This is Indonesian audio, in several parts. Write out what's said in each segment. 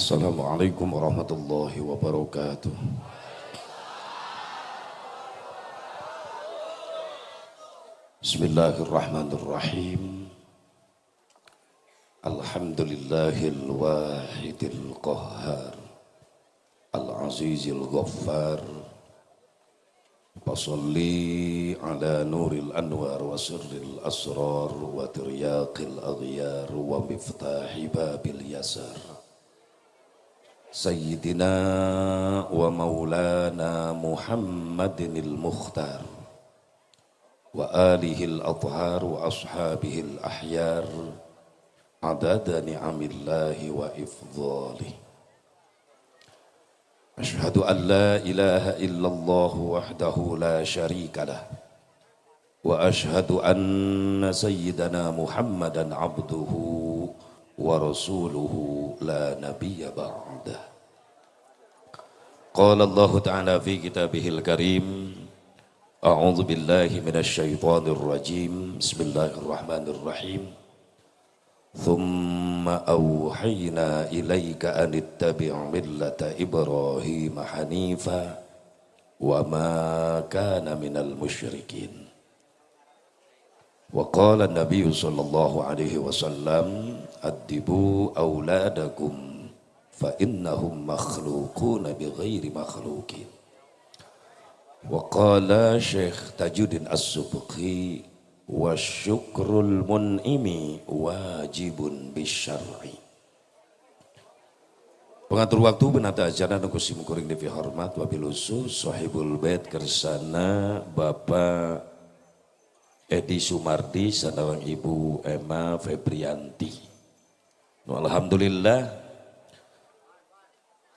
Assalamualaikum warahmatullahi wabarakatuh. Bismillahirrahmanirrahim. Alhamdulillahil wahidil qahhar. Al-azizil ghaffar. Fasalli ala nuril anwar wa sirril asrar wa tiryaqil aghyar wa miftahi babil yasar. سيدنا ومولانا محمد المختار وآله الأطهار وأصحابه الأحيار عدد نعم الله وإفضاله. أشهد أن لا إله إلا الله وحده لا شريك له. وأشهد أن سيدنا محمدا عبده ورسوله لا نبي بعده. Qala Allah Ta'ala fi kitabihil karim A'udzu billahi minasyaitonir rajim Bismillahirrahmanirrahim Thumma awhayna ilaika an ittabi' millata Ibrahim hanifa wa ma kana minal musyrikin Wa qala an-nabiy sallallahu alaihi wasallam addibu auladakum fa innahum makhluqun bi ghairi makhluqin wa qala syekh tajuddin as-subqi wa syukrul mun'imi wajibun bisyar'i Pengatur waktu benata ajana nukusi mukuring devi hormat wabil sahibul bait kersana Bapak Edi Sumardi sanawang Ibu Emma Febrianti. Alhamdulillah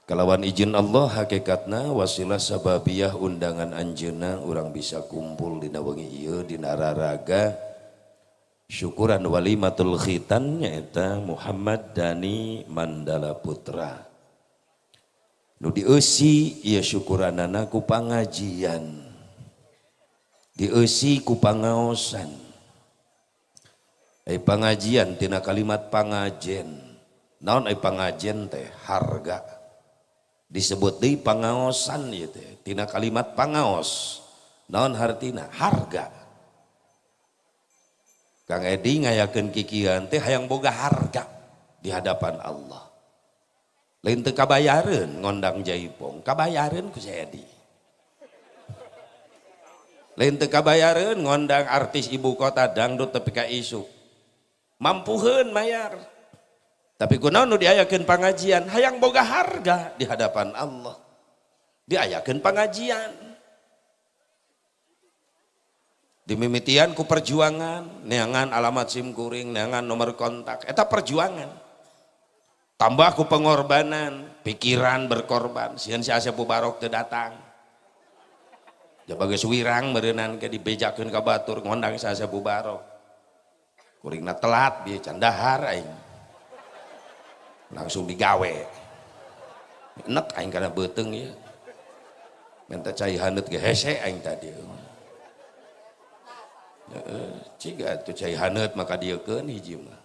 kalawan izin Allah hakikatna wasilah sababiyah undangan anjena orang bisa kumpul di nawangi iya di nararaga syukuran walimatul khitan nyaeta Muhammad Dani Mandala Putra. Nu dieusi ieu syukuranana ku pangajian. Dieusi ku pangaosan. Ai pangajian tina kalimat pangajen. Naon ai pangajen teh? Harga disebut deui pangaosan ieu teh tina kalimat pangaos naon hartina harga. Kang Edi ngayakeun kikian teh hayang boga harga di hadapan Allah. Lain teu kabayareun ngondang jaipong. Kabayareun ku si Edi. Lain teu kabayareun ngondang artis ibu kota dangdut tapi ka isu. Mampuheun mayar tapi kunaon nu diayakeun pangajian hayang boga harga di hadapan Allah. Diayakeun pangajian dimimitian ku perjuangan neangan alamat sim kuring neangan nomor kontak eta perjuangan. Tambah ku pengorbanan pikiran berkorban. Sieun si Asep Barok teu datang. Jabaga suwirang meureunan ke dibejakeun ka batur ngondang si Asep Barok kuringna telat dia candahar aing langsung digawe enak aing karena beteng ya minta cai hanut ke hese aing tadi ciga tuh cai hanut maka dia kan hiji mah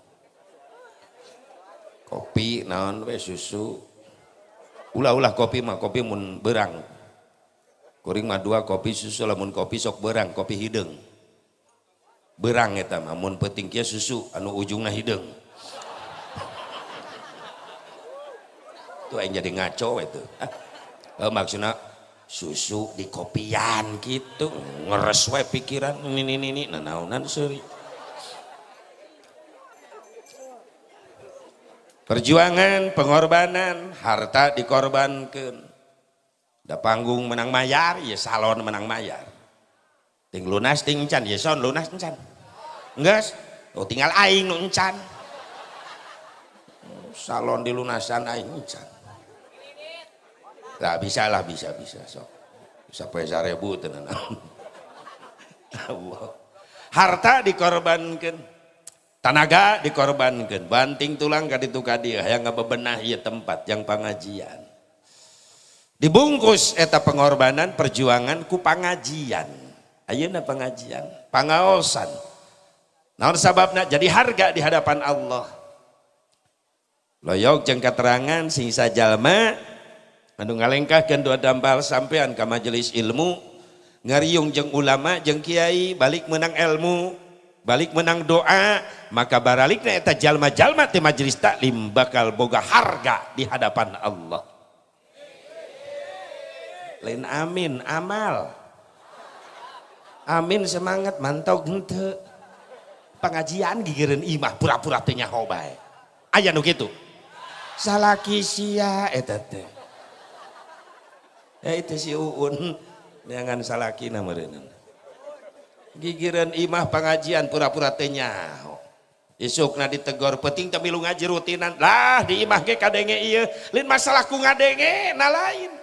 kopi naon we susu ulah-ulah kopi mah kopi mun berang kuring mah dua kopi susu lamun kopi sok berang kopi hideung berang eta mah mun penting kia susu anu ujungna hideung tuh yang jadi ngaco itu. Ah, maksudnya susu di kopian gitu. Ngeres we pikiran ini ini ini nah naunan seri perjuangan pengorbanan harta dikorbankan. Da panggung menang mayar ya salon menang mayar. Ting lunas ting can ya son lunas can enggak oh tinggal aing encan. Salon di lunasan aing encan lah bisa lah bisa bisa sok. Bisa pesa ribu tenan. Harta dikorbankan tenaga dikorbankan banting tulang kaditu kadia yang bebenah ya tempat yang pengajian. Dibungkus eta pengorbanan perjuangan ku pengajian. Ayeuna pengajian pangaosan naon sababna? Jadi harga di hadapan Allah. Loyok jeng keterangan sisa jalma anu ngalengkahkeun dua dampal sampean ke majelis ilmu ngariung jeng ulama jeng kiai balik menang ilmu balik menang doa maka baralikna eta jalma-jalma teh majelis taklim bakal boga harga di hadapan Allah. Lain amin amal. Amin semangat mantau gente. Pengajian gigireun imah pura-pura teh nyaho bae. Aya nu kitu. Salaki sia eta eh itu si uun. Jangan salaki kina gigiran imah pengajian pura-pura tenya isuk na ditegor peting tapi lu ngaji rutinan. Lah di imah ke kadenge iya lain masalah ku ngadenge na lain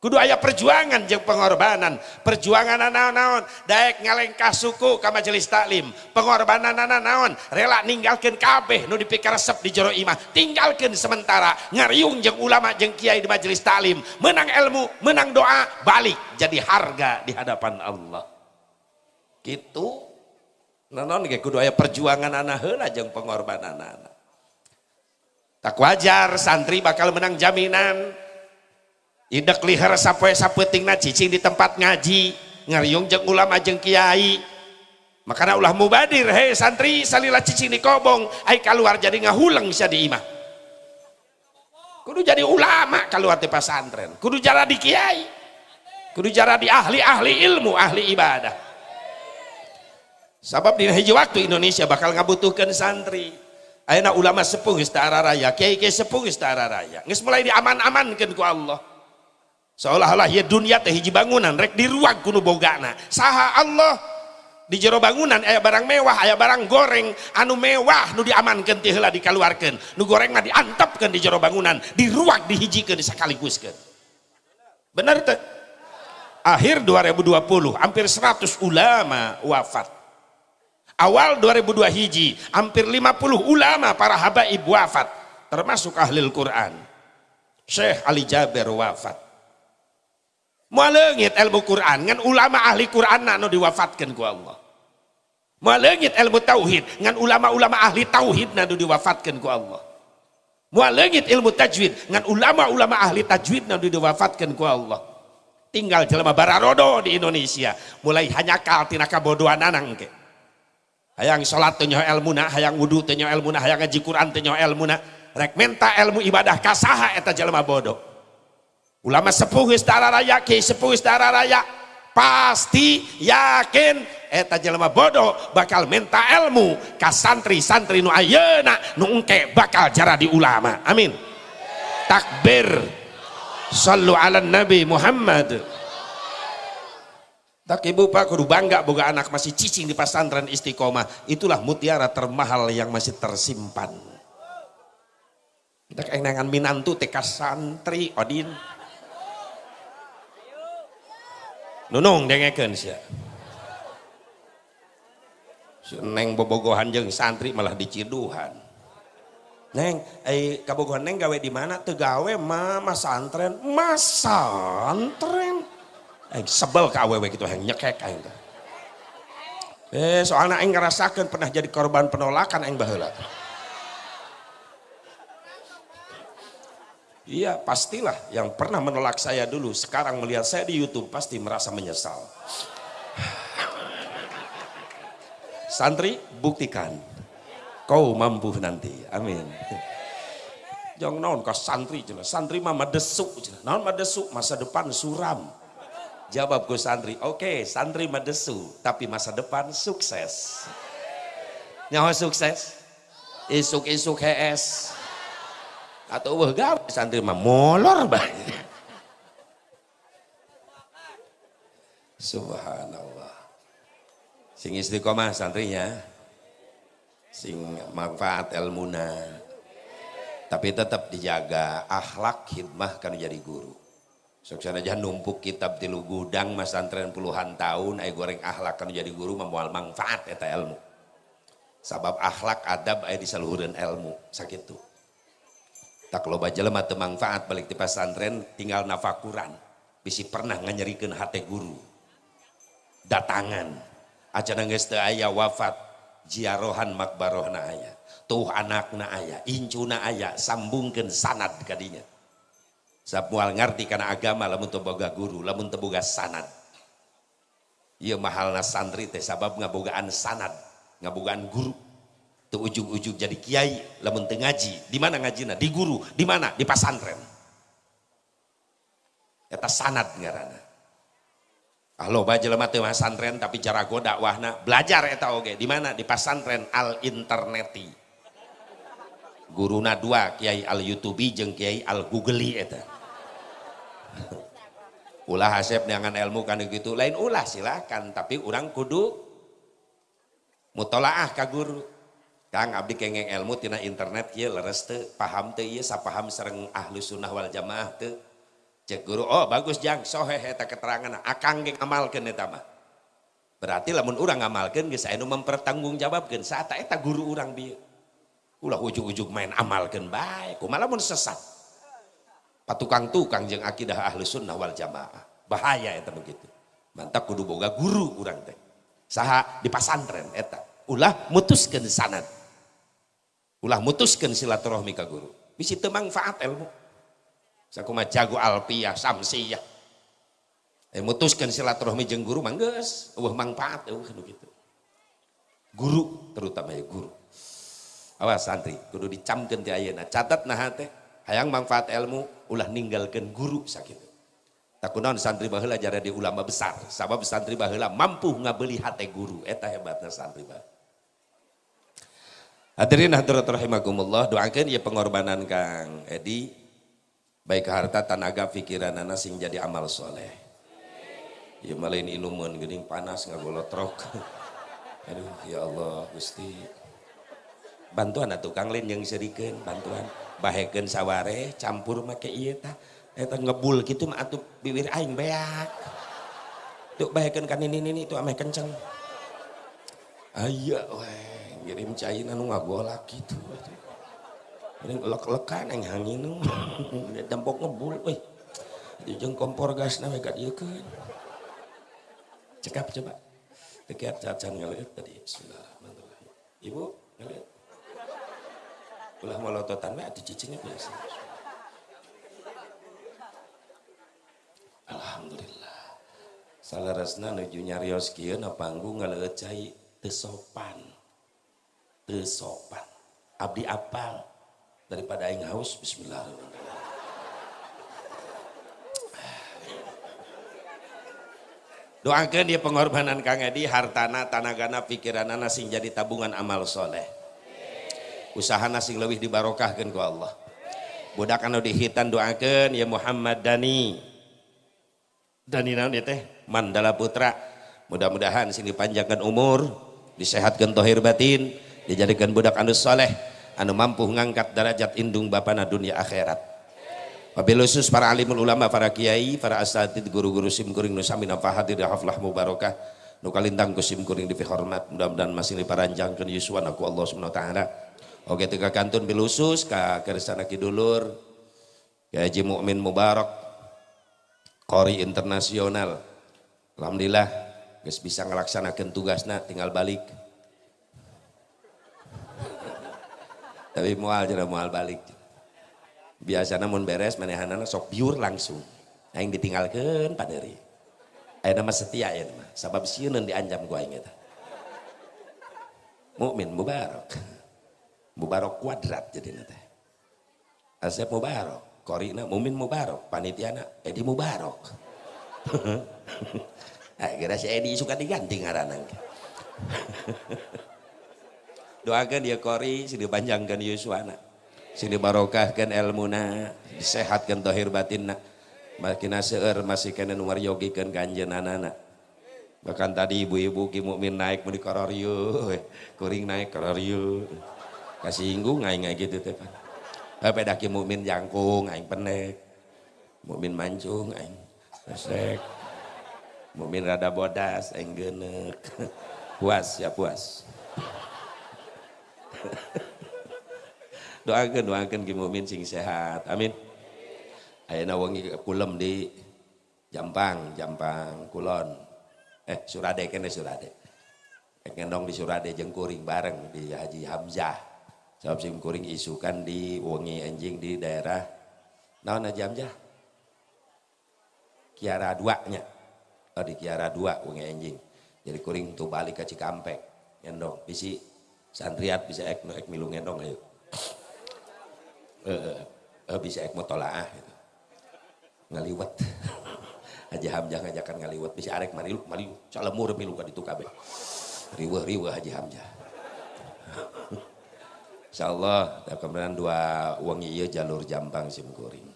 kudu ayah perjuangan jeng pengorbanan. Perjuangan anak naon daek ngalengkah suku ke majelis taklim. Pengorbanan anak naon rela ninggalkan kabeh nu dipikir resep di jero imah. Tinggalkan sementara. Ngariung jeng ulama jeng kiai di majelis taklim. Menang ilmu menang doa balik jadi harga di hadapan Allah. Gitu. Nanon kayak kudu ayah perjuangan anak heula jeng pengorbanan anak tak wajar santri bakal menang jaminan Indak lihar sapoe sapetingna cicing di tempat ngaji. Ngariung jeng ulama jeng kiai. Makanya ulah mubadir hei santri salila cicing di kobong. Ay keluar jadi ngahulang bisa di imah. Kudu jadi ulama keluar di pesantren. Kudu jara di kiai. Kudu jara di ahli-ahli ilmu ahli ibadah. Sabab di hiji waktu Indonesia bakal ngabutuhkan santri. Ayeuna ulama sepuh geus raya kiai kiai sepuh geus raya. Geus mulai diaman-amankeun ku Allah seolah-olah ya dunia teh hiji bangunan rek di ruang kuno bogana. Saha Allah di jero bangunan ayah barang mewah ayah barang goreng anu mewah nu diamankan ti heula dikeluarkan nu goreng mah diantapkan di jero bangunan di ruang dihijikeun disakaliguskeun benar teh? Akhir 2020 hampir 100 ulama wafat. Awal 2002 hiji hampir 50 ulama para habaib wafat termasuk ahli Al-Quran Syekh Ali Jaber wafat Malengit ilmu Quran ngan ulama ahli Quran nu diwafatkan ku Allah. Malengit ilmu tauhid ngan ulama-ulama ahli tauhid nu diwafatkan ku Allah. Malengit ilmu tajwid ngan ulama-ulama ahli tajwid nu diwafatkan ku Allah. Tinggal jelema bararodo di Indonesia mulai hanya kal tina kabodohan anang ke. Hayang salat teu ilmuna, hayang wudu teu ilmuna, hayang ngaji Quran teu ilmuna, rek menta ilmu ibadah kasaha eta jelema bodoh ulama sepuh istara raya ki sepuh istara raya. Pasti yakin. Eta jelema bodoh bakal minta ilmu. Ka santri-santri nu ayeuna nu engke bakal jara di ulama. Amin. Takbir. Sallu ala nabi Muhammad. Tak ibu pak kudu bangga boga anak masih cicing di pesantren istiqomah. Itulah mutiara termahal yang masih tersimpan. Kita kenangan minantu teka santri odin nunung dengekeun sia. Neng bobogohan jeung santri malah diciduhan neng eh kabogohan neng gawe di mana? Teu gawe mama santren. Mas santren? Eh sebel ka gitu yang nyekek aing eh soalnya aing ngerasakeun pernah jadi korban penolakan aing baheula Iya pastilah yang pernah menolak saya dulu sekarang melihat saya di YouTube pasti merasa menyesal. Santri buktikan kau mampu nanti. Amin. Jangan naon kau santri cina. Santri mama desuk cina. Naon madesu masa depan suram. Jawabku santri, oke okay, santri madesu, tapi masa depan sukses. Nyawa sukses, isuk-isuk HS, atau wah gawe santri mah molor banyak subhanallah. Sing istiqomah santrinya sing manfaat ilmuna. Tapi tetap dijaga akhlak hikmah kan jadi guru. Sukses aja numpuk kitab tilu gudang mas santren puluhan tahun ay goreng akhlak kan jadi guru memual manfaat eta ilmu. Sabab akhlak adab ay disaluhuran ilmu. Sakit tuh tak loba jelema teu manfaat balik di pesantren tinggal nafakuran bisi pernah nganyerikeun hati guru. Datangan. Acara geus teu aya wafat. Jiarohan makbarohna aya. Tuh anakna aya incuna aya sambungkan sanad kadinya. Sapual ngerti karena agama lamun teu boga guru lamun teu boga sanad. Ieu mahalna santri teh sabab ngabogaan sanad ngabogaan guru tuh ujung-ujung jadi kiai lamun teu ngaji. Di mana ngajina di guru. Di mana? Di pasantren eta sanad ngaranna Halo baca jelema teu santren tapi cara goda wahna. Belajar eta oge. Di mana? Di pasantren al interneti guruna dua kiai al youtube jeung kiai al googlei eta. Ulah hasep dengan ilmu kan gitu. Lain ulah silakan tapi orang kudu mutolaah ka guru Kang abdi kengeng ilmu tina internet kieu leres teu paham teu ieu sapaham sareng ahlu sunnah wal jamaah teu cek guru oh bagus jang. Sohe eta keterangan. Akang ge ngamalkeun eta mah. Berarti lamun urang ngamalkeun geus anu mempertanggungjawabkeun. Saat eta guru urang bieu ulah ujug-ujug main amalkeun bae. Kumaha lamun sesat? Patukang-tukang jeung akidah ahli sunnah wal jamaah. Bahaya eta begitu. Mantap kudu boga guru urang teh. Saha di pasantren eta. Ulah mutuskeun sanad ulah mutuskeun silaturahmi ka guru. Bisi teu manfaat ilmu. Sakuma jago alpiyah samsiyah. Eh mutuskan silaturahmi jeung guru mangges eueuh manfaat kitu. Gitu guru terutama ya guru. Awas santri kudu dicamkeun ti ayeuna. Catat nah teh hayang manfaat ilmu ulah ninggalkeun guru sakitu takunaon santri baheula jara di ulama besar. Sabab santri baheula mampu ngabeli hate guru. Eta hebatna santri baheula Hadirin hadirat rahimakumullah doakan ya pengorbanan Kang Edi. Baik harta tenaga pikiran anak sing jadi amal soleh. Ya malain inuman gening panas nggak trok aduh ya Allah Gusti. Bantuan atau kang lain yang serikan bantuan. Baheken saware campur make iya ta eta ngebul gitu mah atuh bibir aing beak. Tuh baheken kan ini ini itu ameh kenceng. Ayah weh ngirim cai nu ngagolak gitu ini lek-lekan yang hangin dampok ngebul weh jeung kompor gas nama kat ieu keun cekap coba. Dekat cacan ngeliat tadi bismillahirrahmanirrahim. Ibu ngeliat? Ulah molototan we atuh cicingnya biasa. Alhamdulillah. Salarasna nuju nyarios kieu na panggung ngaleut cai teu sopan sopan abdi apal daripada aing haus bismillahirrahmanirrahim doakan dia pengorbanan Kang Edi hartana tanagana pikiranana sing jadi tabungan amal soleh. Usaha sing lebih dibarokahkan ku Allah. Budak anu dihitan doakan ya Muhammad Dani. Dani naon ya teh? Mandala Putra. Mudah-mudahan sing dipanjangkan umur disehatkan tohir batin dijadikan budak anu soleh anu mampu ngangkat derajat indung bapana dunia akhirat. Wabil para alimul ulama, para kiai, para asatid, guru-guru sim kuring nu sami hadir haflah mubarakah. Nu kalintang ku sim kuring dihormat mudah-mudahan masih diparanjangkeun yuswan aku Allah Subhanahu wa taala. Oke tiga kantun bilusus ka kersana kidulur ya Haji Mukmin Mubarak Kori internasional. Alhamdulillah guys bisa ngelaksanakan tugasnya tinggal balik tapi mual jadi mual balik. Biasa namun beres manehanana sok biur langsung. Yang ditinggalkan paderi ayo nama setia ya nama. Sabab siunan dianjam gua inget. Mukmin mubarak mubarak kuadrat jadi nate asep mubarak korina mumin mubarak panitiana edi mubarak kira si edi suka diganti ngaranang doakan dia kori sini panjangkan Yuswana sini barokahkan ilmuna disehatkan dohir batinna makin seueur masih kena nomor yogikan kanjen anak bahkan tadi ibu-ibu ki mukmin naik mau di kororyo kuring naik kororyo kasih inggung aing gitu teh apa daki mukmin jangkung aing pendek mukmin mancung aing resek. Mukmin rada bodas aing genek. Puas ya puas doakan doakan ki mukmin sing sehat. Amin. Ayeuna wengi kulem di. Jampang Jampang Kulon. Eh Surade kene Surade. Ngendong di Surade jengkuring bareng di Haji Hamzah. Sebab sim kuring isukan di Wengi Enjing di daerah naon Haji Hamzah? Kiara 2 nya oh di Kiara 2 Wengi Enjing jadi kuring tuh balik ke Cikampek ngendong. Bisi santriat bisa ek, ek milu ngendong ayo. Eh, eh, bisa ek motolaah gitu. ngaliwat. Haji Hamzah ngajakan ngaliwat. Bisa arek marilu marilu calemur milu ka ditu kabeh. Riwah riwah Haji Hamzah. Insya Allah kemudian dua uang iya jalur jampang simkuring.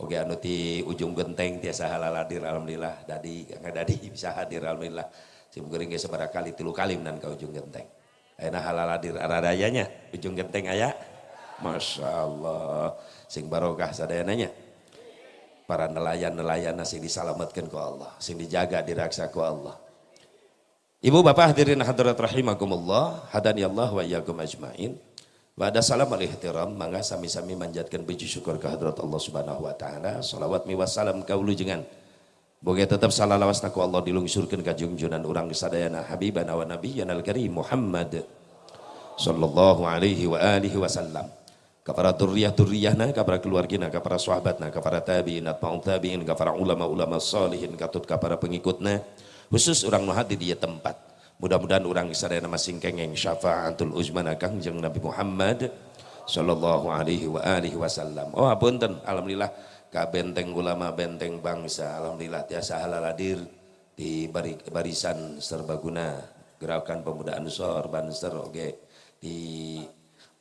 Oke anu di ujung genteng tiasa halal hadir alhamdulillah. Dadi nggak dadi bisa hadir alhamdulillah. Simkuring ge seberapa kali tilu kali menan ke ujung genteng Ayeuna halal hadir aradayanya ujung genteng aya. Masya Allah sing barokah sadayananya. Para nelayan-nelayan nasi diselamatkan ke Allah sing dijaga diraksa ku Allah. Ibu bapak hadirin hadirat rahimakumullah hadani Allah wa iyyakum ajmain. Wa ada salam al ihtiram mangga sami-sami manjatkan puji syukur ke hadirat Allah subhanahu wa ta'ala. Salawat mi wassalam kaulu jengan Boga tetap salah lawas naku Allah dilungsurkan ke junjunan orang kesadayana habibana wa nabiyyana al-karim Muhammad sallallahu alaihi wa alihi wasallam. Kepada turiyah turiyahna kepada keluargina kepada sahabatna kepada tabi'in atma'un tabi'in kepada ulama-ulama salihin katut kepada pengikutna khusus orang nu di dia tempat. Mudah-mudahan orang sadayana masing kengeng syafaatul uzmana kangjeng Nabi Muhammad sallallahu alaihi wa alihi wasallam. Oh apunten. Alhamdulillah ka benteng ulama benteng bangsa. Alhamdulillah tiasa halal hadir di barisan serbaguna. Gerakan pemuda Ansor Banser oke. Di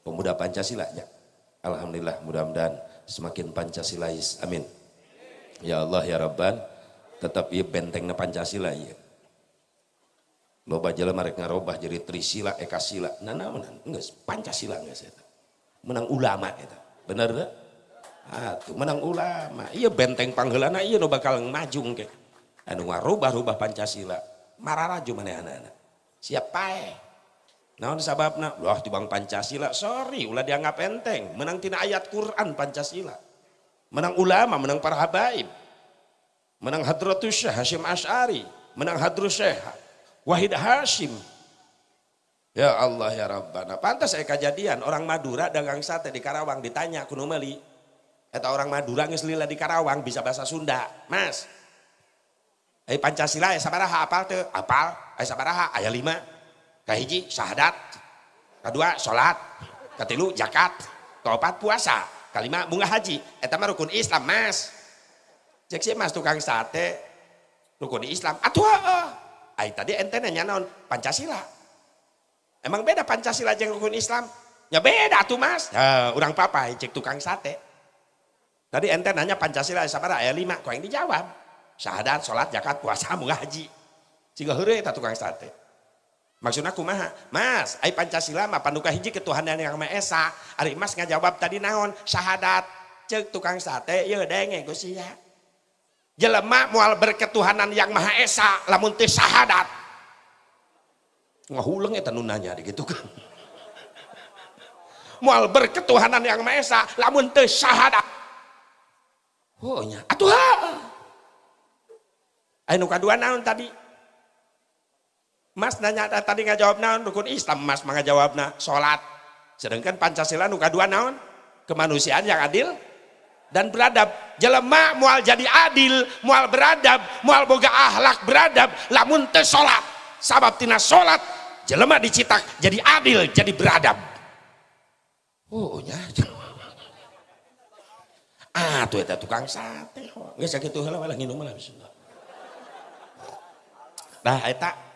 pemuda Pancasila ya. Alhamdulillah mudah-mudahan semakin Pancasilais amin. Ya Allah ya Rabban tetap iya bentengnya Pancasila iya loba jala mereka ngarobah jadi Trisila Ekasila. Nah nah menang enggak Pancasila enggak saya menang ulama itu benar dah ah tuh menang ulama iya benteng panggelana iya no bakal maju ke anu ngarubah-rubah Pancasila mararaju mana anak-anak siapa eh Nah, sababna, wah di bang Pancasila, sorry, ulah dianggap enteng. Menang tina ayat Quran Pancasila. Menang ulama, menang para habaib menang Hadratus Syekh Hashim Ash'ari, menang Hadrus Syekh Wahid Hashim. Ya Allah ya Rabbana. Pantas saya kejadian orang Madura dagang sate di Karawang ditanya kuno meli. Eta orang Madura ngeslila di Karawang bisa bahasa Sunda. Mas. Eh Pancasila ya sabaraha apal tuh? Apal. Eh sabaraha ayat lima. Kahiji syahadat. Kedua sholat. Ketilu jakat. Keempat puasa. Kelima bunga haji. Eta mah rukun Islam mas cek si mas tukang sate rukun Islam atuh ay tadi ente nanya naon Pancasila emang beda Pancasila jeung rukun Islam ya beda tuh mas ya, orang papa cek tukang sate tadi ente nanya Pancasila sabara ayat lima. Kau yang dijawab. Syahadat sholat zakat puasa haji sehingga hure eta tukang sate. Maksudnya kumaha mas ay Pancasila mah panduka hiji ketuhanan yang Maha Esa. Ari mas ngajawab tadi naon? Syahadat. Cek tukang sate ya sih ya jelema mual berketuhanan yang maha esa. Lamun teh syahadat. Ngahuleng eta nu nanya gitu kan. Mual berketuhanan yang maha esa. Lamun teh syahadat oh nya atuh anu kadua naon tadi? Mas nanya tadi nggak jawab naon? Rukun Islam Mas mah jawabna salat sedangkan Pancasila nu kadua naon? Kemanusiaan yang adil dan beradab. Jelema mual jadi adil mual beradab mual boga ahlak beradab lamun teu salat sabab tina salat jelema dicitak jadi adil jadi beradab. Oh nya ah tuh eta tukang sate geus sakitu heula lah nginum lah bismillah nah eta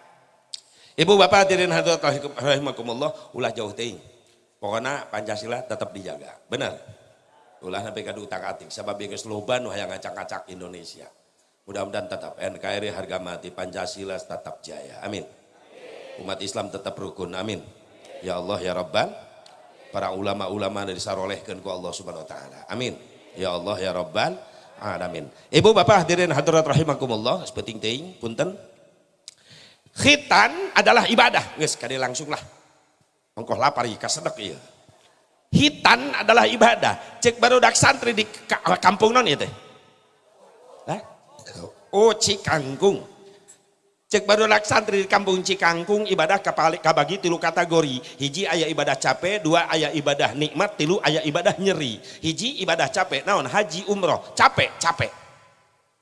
Ibu bapak hadirin hadirat rahimakumullah ulah jauh teuing pokoknya Pancasila tetap dijaga. Benar. Ulah sampai kadu utak atik. Sebab geus loban yang ngacak-ngacak Indonesia. Mudah-mudahan tetap NKRI harga mati Pancasila tetap jaya. Amin. Umat Islam tetap rukun. Amin. Ya Allah ya Rabban para ulama-ulama dari sarolehkan ku Allah subhanahu wa ta'ala. Amin ya Allah ya Rabban amin ibu bapak hadirin hadirat rahimakumullah sepenting ting punten. Khitan adalah ibadah. Guys kali langsung lah mengkoh lapar ika sedek iya. Hitan adalah ibadah. Cek baru dak santri di kampung non itu oh cikangkung cek baru santri di kampung Cikangkung ibadah kabagi tilu kategori. Hiji ayah ibadah capek dua ayah ibadah nikmat tilu ayah ibadah nyeri. Hiji ibadah capek naon? Haji umroh. Capek capek.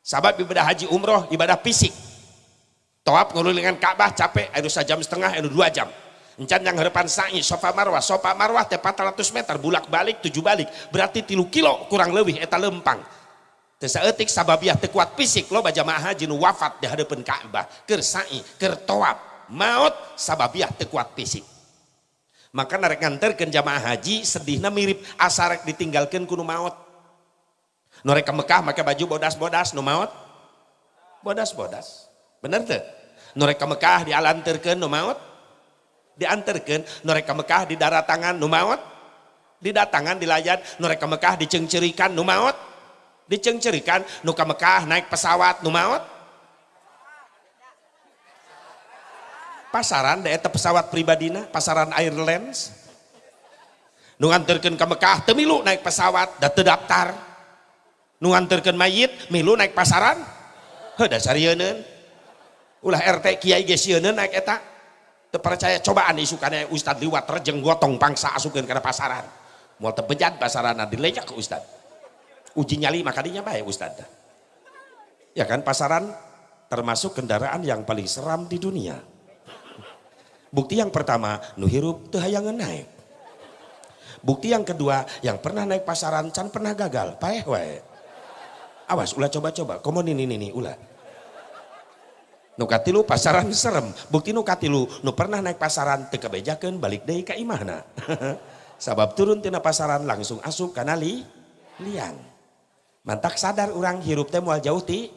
Sabab ibadah haji umroh ibadah fisik. Toab ngulilingan Ka'bah capek. Ayo sejam setengah ayo dua jam. Encan yang harapan sa'i sofa marwah. Sofa marwah teh 400 meter bulak balik tujuh balik. Berarti tilu kilo kurang lebih eta lempang etik sababiah tekuat fisik lo jamaah haji nu wafat di hadapan Ka'bah keur sa'i keur tawaf maut sababiah tekuat fisik. Maka narek nganterkeun jamaah haji sedihna mirip asarek ditinggalkan kuno maut. Norek ke Mekah make baju bodas-bodas nu maut. Bodas-bodas. Bener tuh norek ke Mekah dialanterkeun nu maut. Dianterkeun norek ke Mekah di darat tangan nu maut. Didatangan dilayan norek ke Mekah dicengcerikan nu maut dicengcerikan nuka Mekah naik pesawat nu pasaran daerah pesawat pribadina pasaran Airlines. Nu nganterkeun ke Mekah temilu naik pesawat da terdaftar nu nganterkeun mayit milu naik pasaran. Heuh dasar yeuneuh ulah RT kiai yeuneuh naik eta. Teu percaya cobaan isukana Ustad liwat rejeng gotong pangsa asukeun kana pasaran. Moal teu bejat pasaran dilejak ke Ustad uji nyali makanya baik Ustaz ya kan pasaran termasuk kendaraan yang paling seram di dunia. Bukti yang pertama nu hirup hayangan naik bukti yang kedua yang pernah naik pasaran can pernah gagal paeh wae. Awas ulah coba-coba. Komo ini ini ulah. Nukatilu pasaran serem. Bukti nukatilu nu pernah naik pasaran teka bejakan balik deh ke imahna. Sabab turun tina pasaran langsung asup kanali liang mantak sadar orang hirup teh mual jauh ti.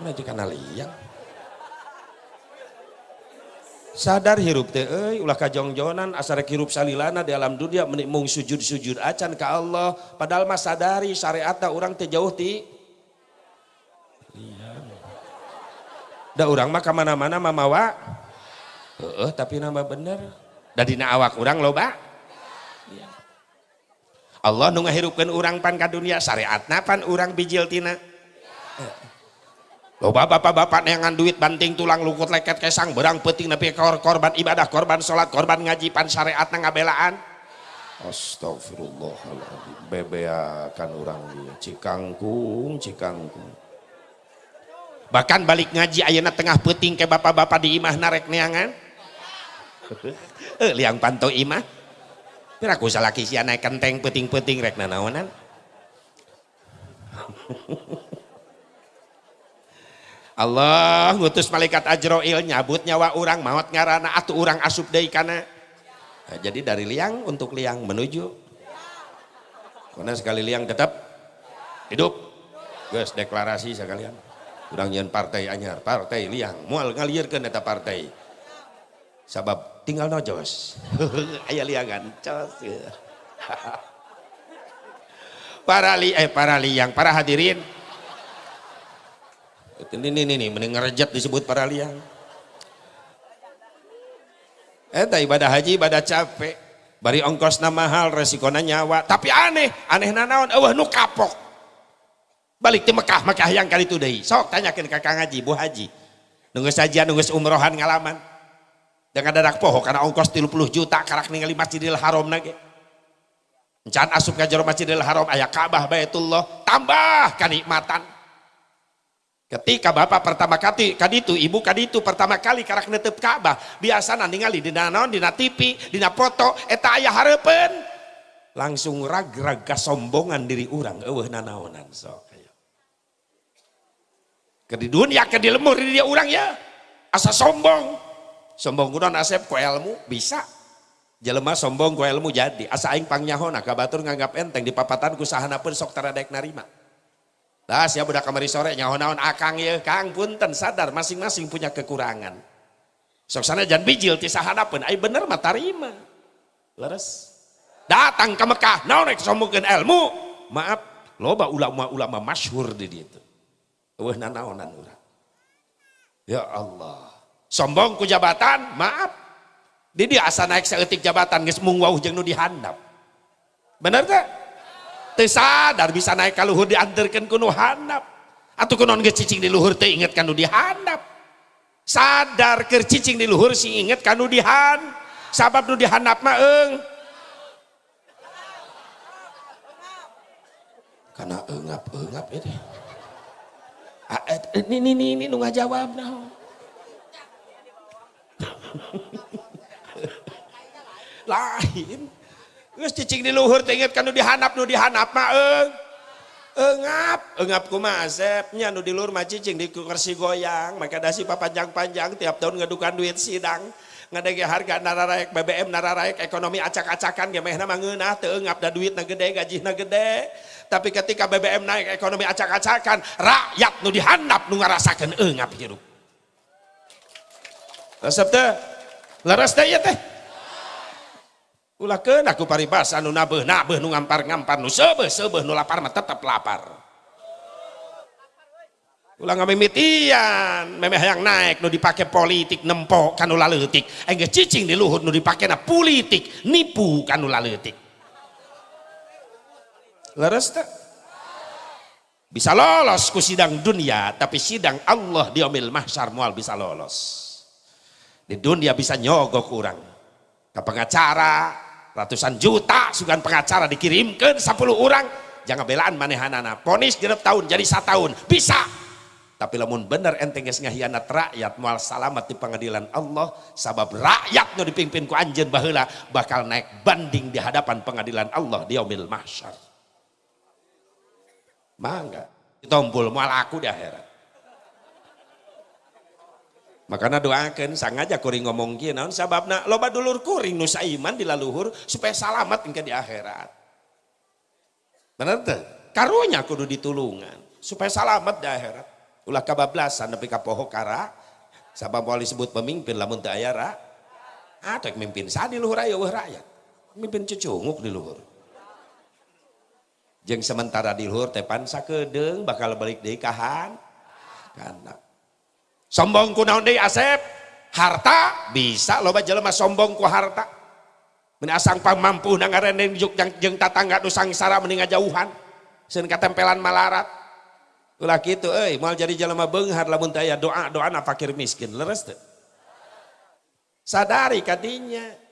Mana juga liang sadar hirup teh euy ulah kajongjonan asar hirup salilana di alam dunia menikmung sujud-sujud acan ke Allah. Padahal mas sadari syariatna orang teh jauh ti. Liang da orang mah ke mana-mana mamawa. Uh, tapi nama bener. Da dina awak orang loba Allah nu ngahirupkeun urang pan ka dunia syariatna pan urang bijil tina. Loba bapak-bapak neangan duit banting tulang lukut leket kesang berang peting nepi kor korban ibadah korban sholat korban ngaji pan syariatna ngabelaan. Astagfirullahaladzim. Bebeakan orang dia cikangkung cikangkung. Bahkan balik ngaji ayana tengah peting ke bapak-bapak di imah narek neangan eh liang pantau imah Pira ku salaki sia naik kenteng peting-peting rek nanaonan. Allah ngutus malaikat Ajroil nyabut nyawa orang maut ngarana atau orang asup deui kana. Nah, jadi dari liang untuk liang menuju. Karena sekali liang tetap hidup. Guys deklarasi sekalian. Urang nyen partai anyar, partai liang. Mual ngalirkeun eta partai. Sabab tinggal nojos ayah liangan cos para li eh para liang para hadirin. Ini ini ini mending ngerejat disebut para liang. Eh ibadah haji ibadah capek. Bari ongkos nama mahal resikonya nyawa. Tapi aneh aneh nanaon eueuh nu kapok. Balik di Mekah Mekah yang kali itu deh. Sok tanyakan kakak ngaji bu haji. Nunggu saja nunggu umrohan ngalaman dengan dadak poho karena ongkos 30 juta karak ningali masjidil haram nage encan asup jero masjidil haram ayah Ka'bah Baitullah tambah kenikmatan. Ketika bapak pertama kali kaditu ibu kaditu pertama kali karak netep Ka'bah biasa ningali di naon dina TV dina foto eta ayah harapan langsung rag-rag kesombongan diri orang eueuh nanaonan sok ke di dunia ke di di dia orang ya. Asa sombong sombong kuno asep ku ilmu bisa. Jelema sombong ku ilmu jadi. Asa aing pangnyaho ka batur nganggap enteng. Di papatan ku sahana pun sok taradek narima. Dah siap budak kamari sore nyaho naon akang ya kang punten sadar masing-masing punya kekurangan. Sok sana jangan bijil ti sahana pun ai bener mah tarima. Leres. Datang ke Mekah naon rek sombongkeun ilmu maaf loba ulama-ulama masyhur di ditu. Eueuh nanaonan urang. Ya Allah sombong ku jabatan maaf. Di dia asa naik seetik jabatan geus mung wauh jeung nu dihandap. Bener teh? Teu bisa naik ka luhur dianterkeun ku nu handap. Atau kunon ge cicing di luhur teh inget kanu dihandap. Sadar ke cicing di luhur sih inget kanu dihan sabab nu dihandap mah eng karena engap engap ini eh, ini ini ini, nu ngajawab nah lain. Geus cicing di luhur teh inget kanu dihanap nu dihanap mah eng. Engap. Engap kumaha asepnya nu di luhur mah cicing di kursi goyang. Maka dasi panjang-panjang tiap tahun ngadukan duit sidang. Ngadege harga nararaek BBM nararaek ekonomi acak-acakan ge mehna mah ngeunah teu engap da duitna gede gajihna gede. Tapi ketika BBM naik ekonomi acak-acakan rakyat nu dihandap nu ngarasakeun engap hirup resep teh leres teh teh. Ulah ke aku paribasa nu nabeh nabeh nu ngampar ngampar nu sebeh sebeh nu lapar mah tetap lapar. Ulah ngamimitian memeh yang naik nu dipake politik nempok kanu laleutik engge cicing di luhur nu dipake na politik nipu kanu laleutik leres tak bisa lolos ku sidang dunia tapi sidang Allah di omil mahsyar mual bisa lolos di dunia bisa nyogok kurang. Ke pengacara ratusan juta sugan pengacara dikirimkan 10 orang. Jangan belaan manehanana ponis genep tahun jadi satu tahun. Bisa. Tapi lamun bener enteng geus ngahianat rakyat mual salamat di pengadilan Allah sabab rakyat dipimpin ku anjeun baheula bakal naik banding di hadapan pengadilan Allah di yaumil mahsyar. Mangga. Ditompul mual aku di akhirat makanya doakan sangaja kuring ngomong kieu naon sababna loba dulur kuring nu saiman di laluhur supaya salamat engke di akhirat. Bener teh? Karunya kudu ditulungan supaya salamat di akhirat. Ulah kabablasan nepi ka poho kara sabab wali sebut pemimpin lamun teu aya ra. Ada mimpin sa di luhur aya rakyat. Mimpin cucunguk di luhur. Jeng sementara di luhur teh pan sakedeung bakal balik deui kahan. Kana sombong ku naon deui Asep? Harta? Bisa loba jelema sombong ku harta. Mun asang pamampu na ngareneng juk jeung tatangga nu sangsara mending ngajauhan. Sieun katempelan malarat ulah kitu euy moal jadi jelema beunghar lamun teu aya doa doana fakir miskin. Leres teu sadari kadinya.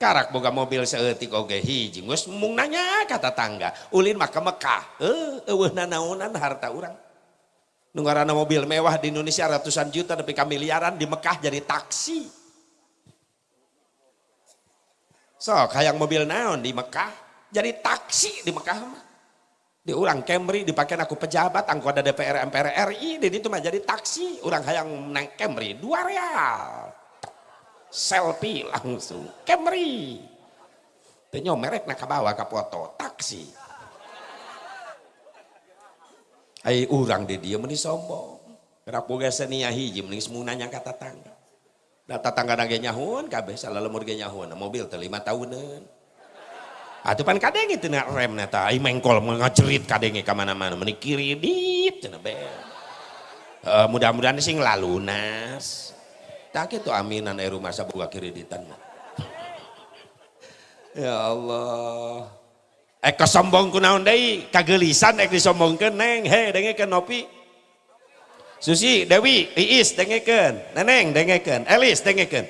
Karak boga mobil seeutik oge hiji. Geus mung nanya ka tetangga ulin mah ka Mekah. Eueuh nanaonan harta urang Nungarana mobil mewah di Indonesia ratusan juta tapi miliaran di Mekah jadi taksi. So, kayak mobil naon di Mekah? Jadi taksi di Mekah mah. Di orang Camry dipakai aku pejabat anggota DPR MPR RI di itu mah jadi taksi. Orang hayang naik Camry dua real. Selfie langsung. Camry. Tenyo merek nak bawa ke foto taksi Ai urang di dia meni sombong. Gerak boga senia hiji mending semua nanya kata tangga. Da tetangga nage nyahun kabeh salah lemur ge nyahun mobil teh lima tahunan. Atuh pan kadenge teu rem neta ai mengkol ngacerit kadenge ka mana-mana meni kiridit cenah be. Uh, mudah-mudahan sing lalunas. Tak itu aminan air rumah sabuga kiriditan ya Allah. Eh kesombong kunaon deui? Kagelisan ek disombongkeun neng. He dengekeun nopi. Susi Dewi Iis dengekeun. Neneng dengekeun. Elis dengekeun.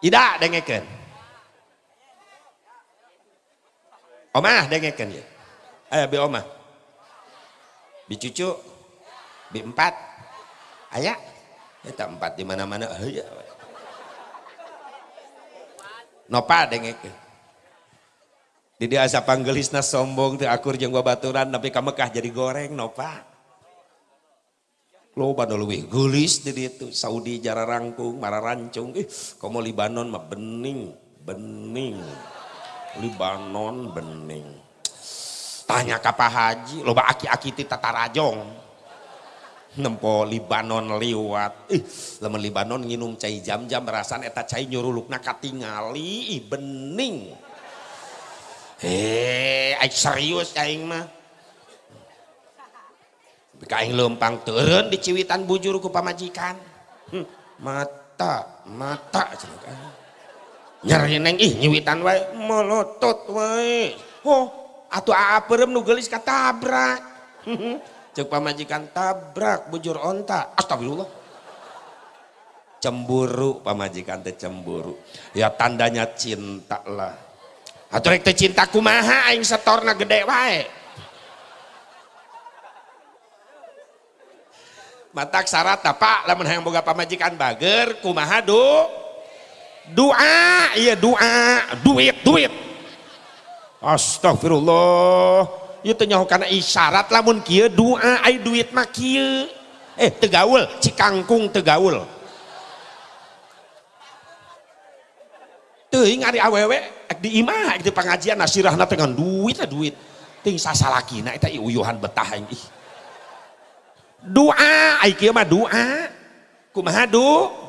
Ida dengekeun. Omah dengekeun ya Ayo bi omah. Bi cucu Bi empat. Aya Eta empat di mana-mana. Nopa dengekeun di asa panggelisna sombong teu akur jeung babaturan tapi ka Mekah jadi goreng no Pak. Loba nu leuwih geulis di ditu. Saudi jara rangkung mara rancung. Ih komo Libanon mah bening bening. Libanon bening. Tanya ka Pak Haji loba aki-aki ti tatarajong nempo Libanon liwat. Ih lamun Libanon nginum cai jam-jam rasan eta cai nyurulukna katingali ih bening eh serius aing mah. Kaing lempang turun di ciwitan bujur ku pamajikan. Hmm, mata mata nyari neng ih nyiwitan wae melotot wae. Oh atuh aperem nu geulis katabrak cek pamajikan tabrak bujur onta. Astagfirullah. Cemburu pamajikan teh cemburu. Ya tandanya cinta lah atau rek cinta kumaha aing setorna gede wae. Matak syarat apa lamun hayang boga pamajikan bager kumaha du? Doa iya doa duit duit. Astagfirullah. Ieu nyaho kana isyarat lamun kieu doa ai duit mah kieu. Eh tegaul cikangkung tegaul teuing ari awewe di imah di pengajian nasirahna dengan duit duit. Ting sasalakina eta uyuhan betah ih. Doa ai kieu mah doa kumaha doa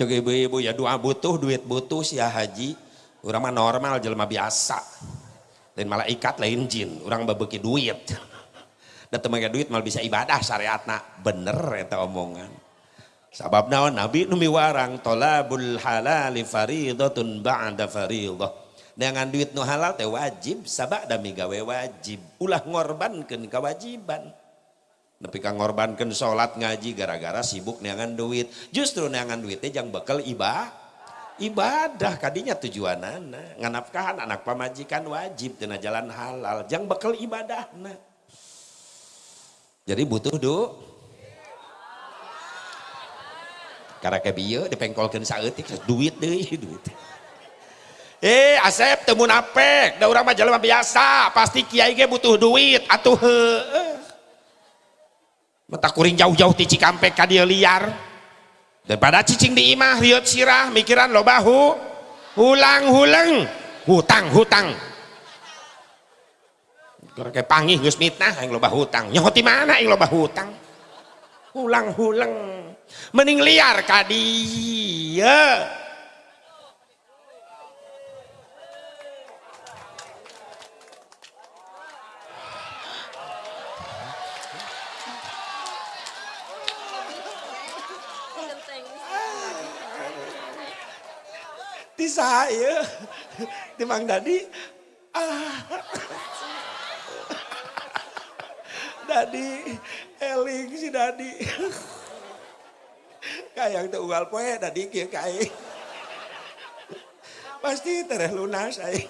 cek ibu-ibu ya doa butuh duit butuh sih ya haji. Orang mah normal jelma biasa. Dan malah ikat lain jin. Orang babeki duit dan teman duit malah bisa ibadah syariatna. Bener eta omongan. Sabab naon? Nabi numi warang tolabul halali faridatun ba'da faridah dengan duit nu halal teh wajib sabak dami gawe wajib. Ulah ngorbankan kewajiban. Tapi kang ngorbankan sholat ngaji gara-gara sibuk neangan duit. Justru neangan duitnya jangan bekal ibadah ibadah. Kadinya tujuan anak nganapkahan anak pamajikan wajib tina jalan halal. Jangan bekal ibadah nah. Jadi butuh do karena kebiyo dipengkolkan saeutik duit deh duit. Eh Asep temu napek, da urang biasa, pasti kiai ge butuh duit atuh heueuh mata kuring jauh-jauh ti Cikampek ka dia liar. Daripada cicing di imah riot sirah mikiran lo bahu hulang-hulang hutang hutang kayak panggih geus mitnah yang loba hutang. Nyaho ti mana yang loba hutang? Hulang-hulang. Mending liar ka dia. Di saya di Mang Dadi. Ah Dadi eling si Dadi. Kayak tuh ugal poe Dadi kia kayak pasti tereh lunas ay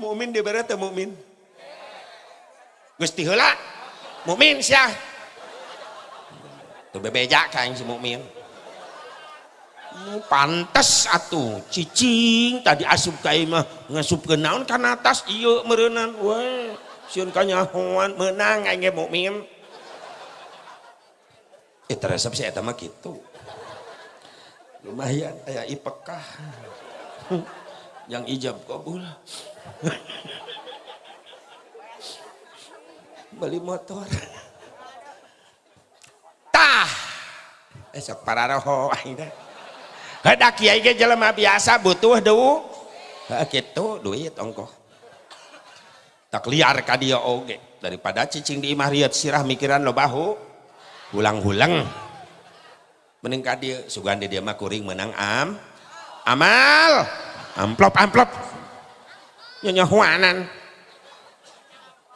Mumin di berat mumin. Gusti heula mukmin sih tuh bebeja kain si mukmin pantas atuh. Cicing tadi asup kai mah ngasup ke naon kan atas. Iya merenan. Weh siun kanyahoan menang aing mukmin eh terasa sih eta gitu. Lumayan aya ipekah yang ijab kabul. Beli motor. Tah! Esok para roho ada kiai ge jelema biasa butuh du gitu duit ongkoh. Tak liar ka oge. Daripada cicing di imah riat sirah mikiran lo bahu hulang-hulang. Mending ka sugandi dia mah kuring menang am. Amal! Amplop amplop. Nyonya huanan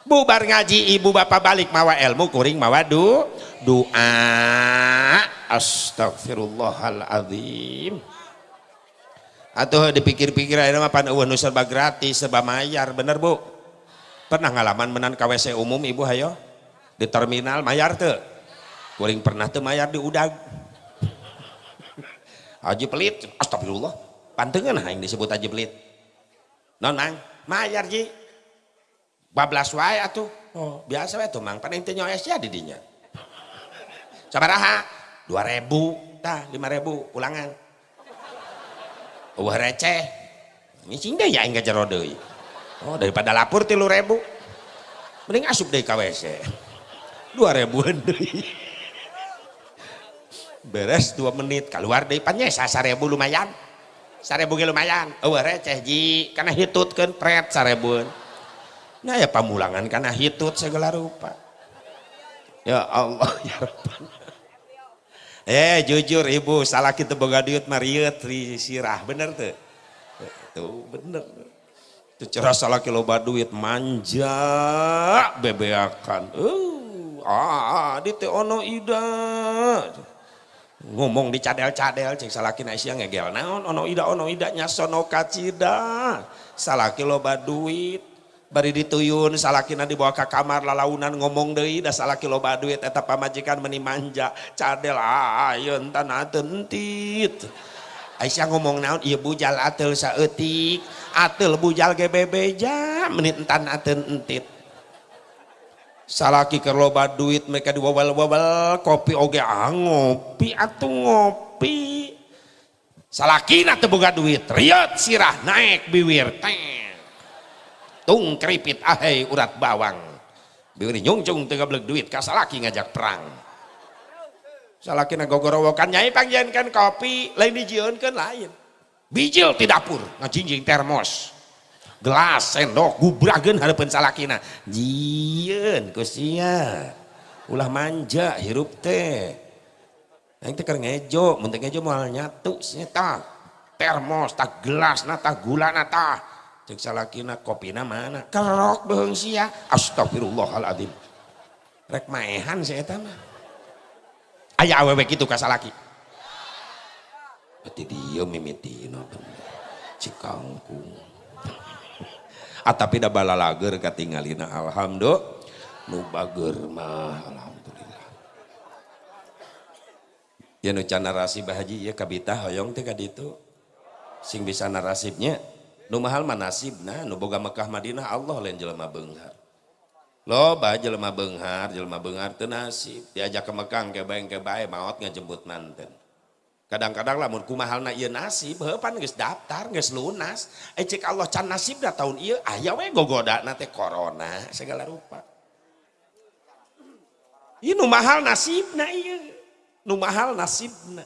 bubar ngaji ibu bapak balik mawa ilmu kuring mawa du doa astagfirullahaladzim atau dipikir-pikir aja mah pan eueuh nu serba gratis serba mayar. Bener bu? Pernah ngalaman menan KWC umum ibu hayo? Di terminal mayar tuh kuring pernah tuh mayar di udag. Haji pelit astagfirullah pantengan yang disebut haji pelit. Non mang mayar ji. Bablas wae atuh. Oh. biasa wae tuh mang. Paling teh nyoes ya di dinya sabaraha 2000 tah 5000 ulangan. Wah receh. Ngicing deh ya enggak jero deui. Oh daripada lapor 3000 mending asup deui ka WC 2000 deui. Beres 2 menit keluar deui pan nya 1000 lumayan. 1000 ge lumayan. Eueuh receh ji. Kana hitutkeun pret 1000 nah ya pamulangan karena hitut segala rupa. Ya Allah ya Rabbana eh jujur ibu salah kita boga duit mariut sirah. Bener tuh tuh bener. Itu cerah salah kilo duit manja bebeakan. Uh ah di teh ono ida. Ngomong di cadel-cadel cek salaki naisya ngegel. Naon ono ida ono ida nyasono kacida. Salaki loba duit bari dituyun salakina dibawa ke kamar lalaunan ngomong deui da salaki loba duit eta pamajikan meni manja. Cadel ayeun tanah tentit Aisyah ngomong naon? Ieu bujal atel saeutik. Atel bujal ge bebeja menit entan ateun entit salaki keur loba duit mereka diwawal-wawal kopi oge ah ngopi atuh ngopi. Salakina teu boga duit riot sirah naik biwir teh tung keripit ahai urat bawang. Biuri nyungcung tega belek duit kasalaki ngajak perang. Salaki na gogorowokan nyai pangjankan kopi lain dijieunkeun lain. Bijil di dapur ngajinjing termos. Gelas sendok gubrageun hareupeun salakina. Jieun kusia ulah manja hirup teh. Yang teh keur ngejo mun teh ngejo moal nyatu nya termos tak gelas na tah gula na tah cek salakina kopina mana? Kerok beung sia. Astagfirullahaladzim. Rek maehan saya mah. Ayah awewe gitu ka salaki. Berarti dia mimitina cikangkung atapi da bala lager katingalina alhamdulillah. Nu bager mah alhamdulillah. Ya nu can narasi bahaji ya kabita hoyong teh kaditu sing bisa narasibnya nu mahal mah nasibna nu boga Mekah Madinah Allah lain jelema beunghar loba jelema beunghar jelema beunghar teu nasib. Diajak ke Mekah ke baeng ke bae maot ngajemput manten. Kadang-kadang lamun kumahalna ieu nasib heupan geus daftar geus lunas eh cek Allah can nasibna tahun ieu ah, aya we gogodana teh corona segala rupa. Ieu nu mahal nasibna ieu. Nu mahal nasibna.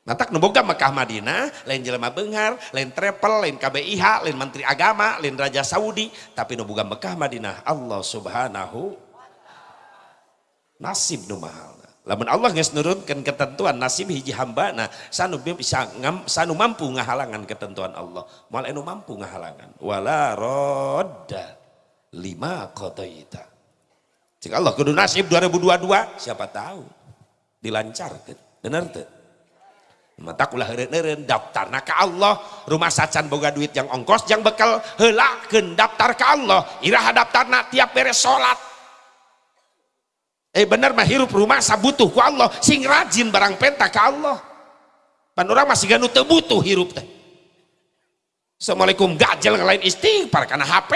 Natak nuboga Mekah Madinah, lain jelema benghar, lain travel, lain KBIH, lain Menteri Agama, lain Raja Saudi, tapi nuboga Mekah Madinah, Allah Subhanahu nasib nu mahal. Lamun Allah geus nurunkeun ketentuan nasib hiji hamba nah sanu bisa ngam, sanu mampu ngahalangan ketentuan Allah. Moal anu mampu ngahalangan. Wala rodda lima qadaita. Jika Allah kudu nasib 2022 siapa tahu dilancarkan. Benar tuh? Mata ulah heureun daftar nah ke Allah. Rumah sacan boga duit yang ongkos yang bekal helakeun daftar ke Allah. Iraha daftarna tiap beres salat eh bener mah hirup rumah sabutuh ku Allah. Sing rajin barang penta ke Allah. Pan urang masih ganu teu butuh hirup teh. Assalamualaikum gajel ngelain istighfar karena HP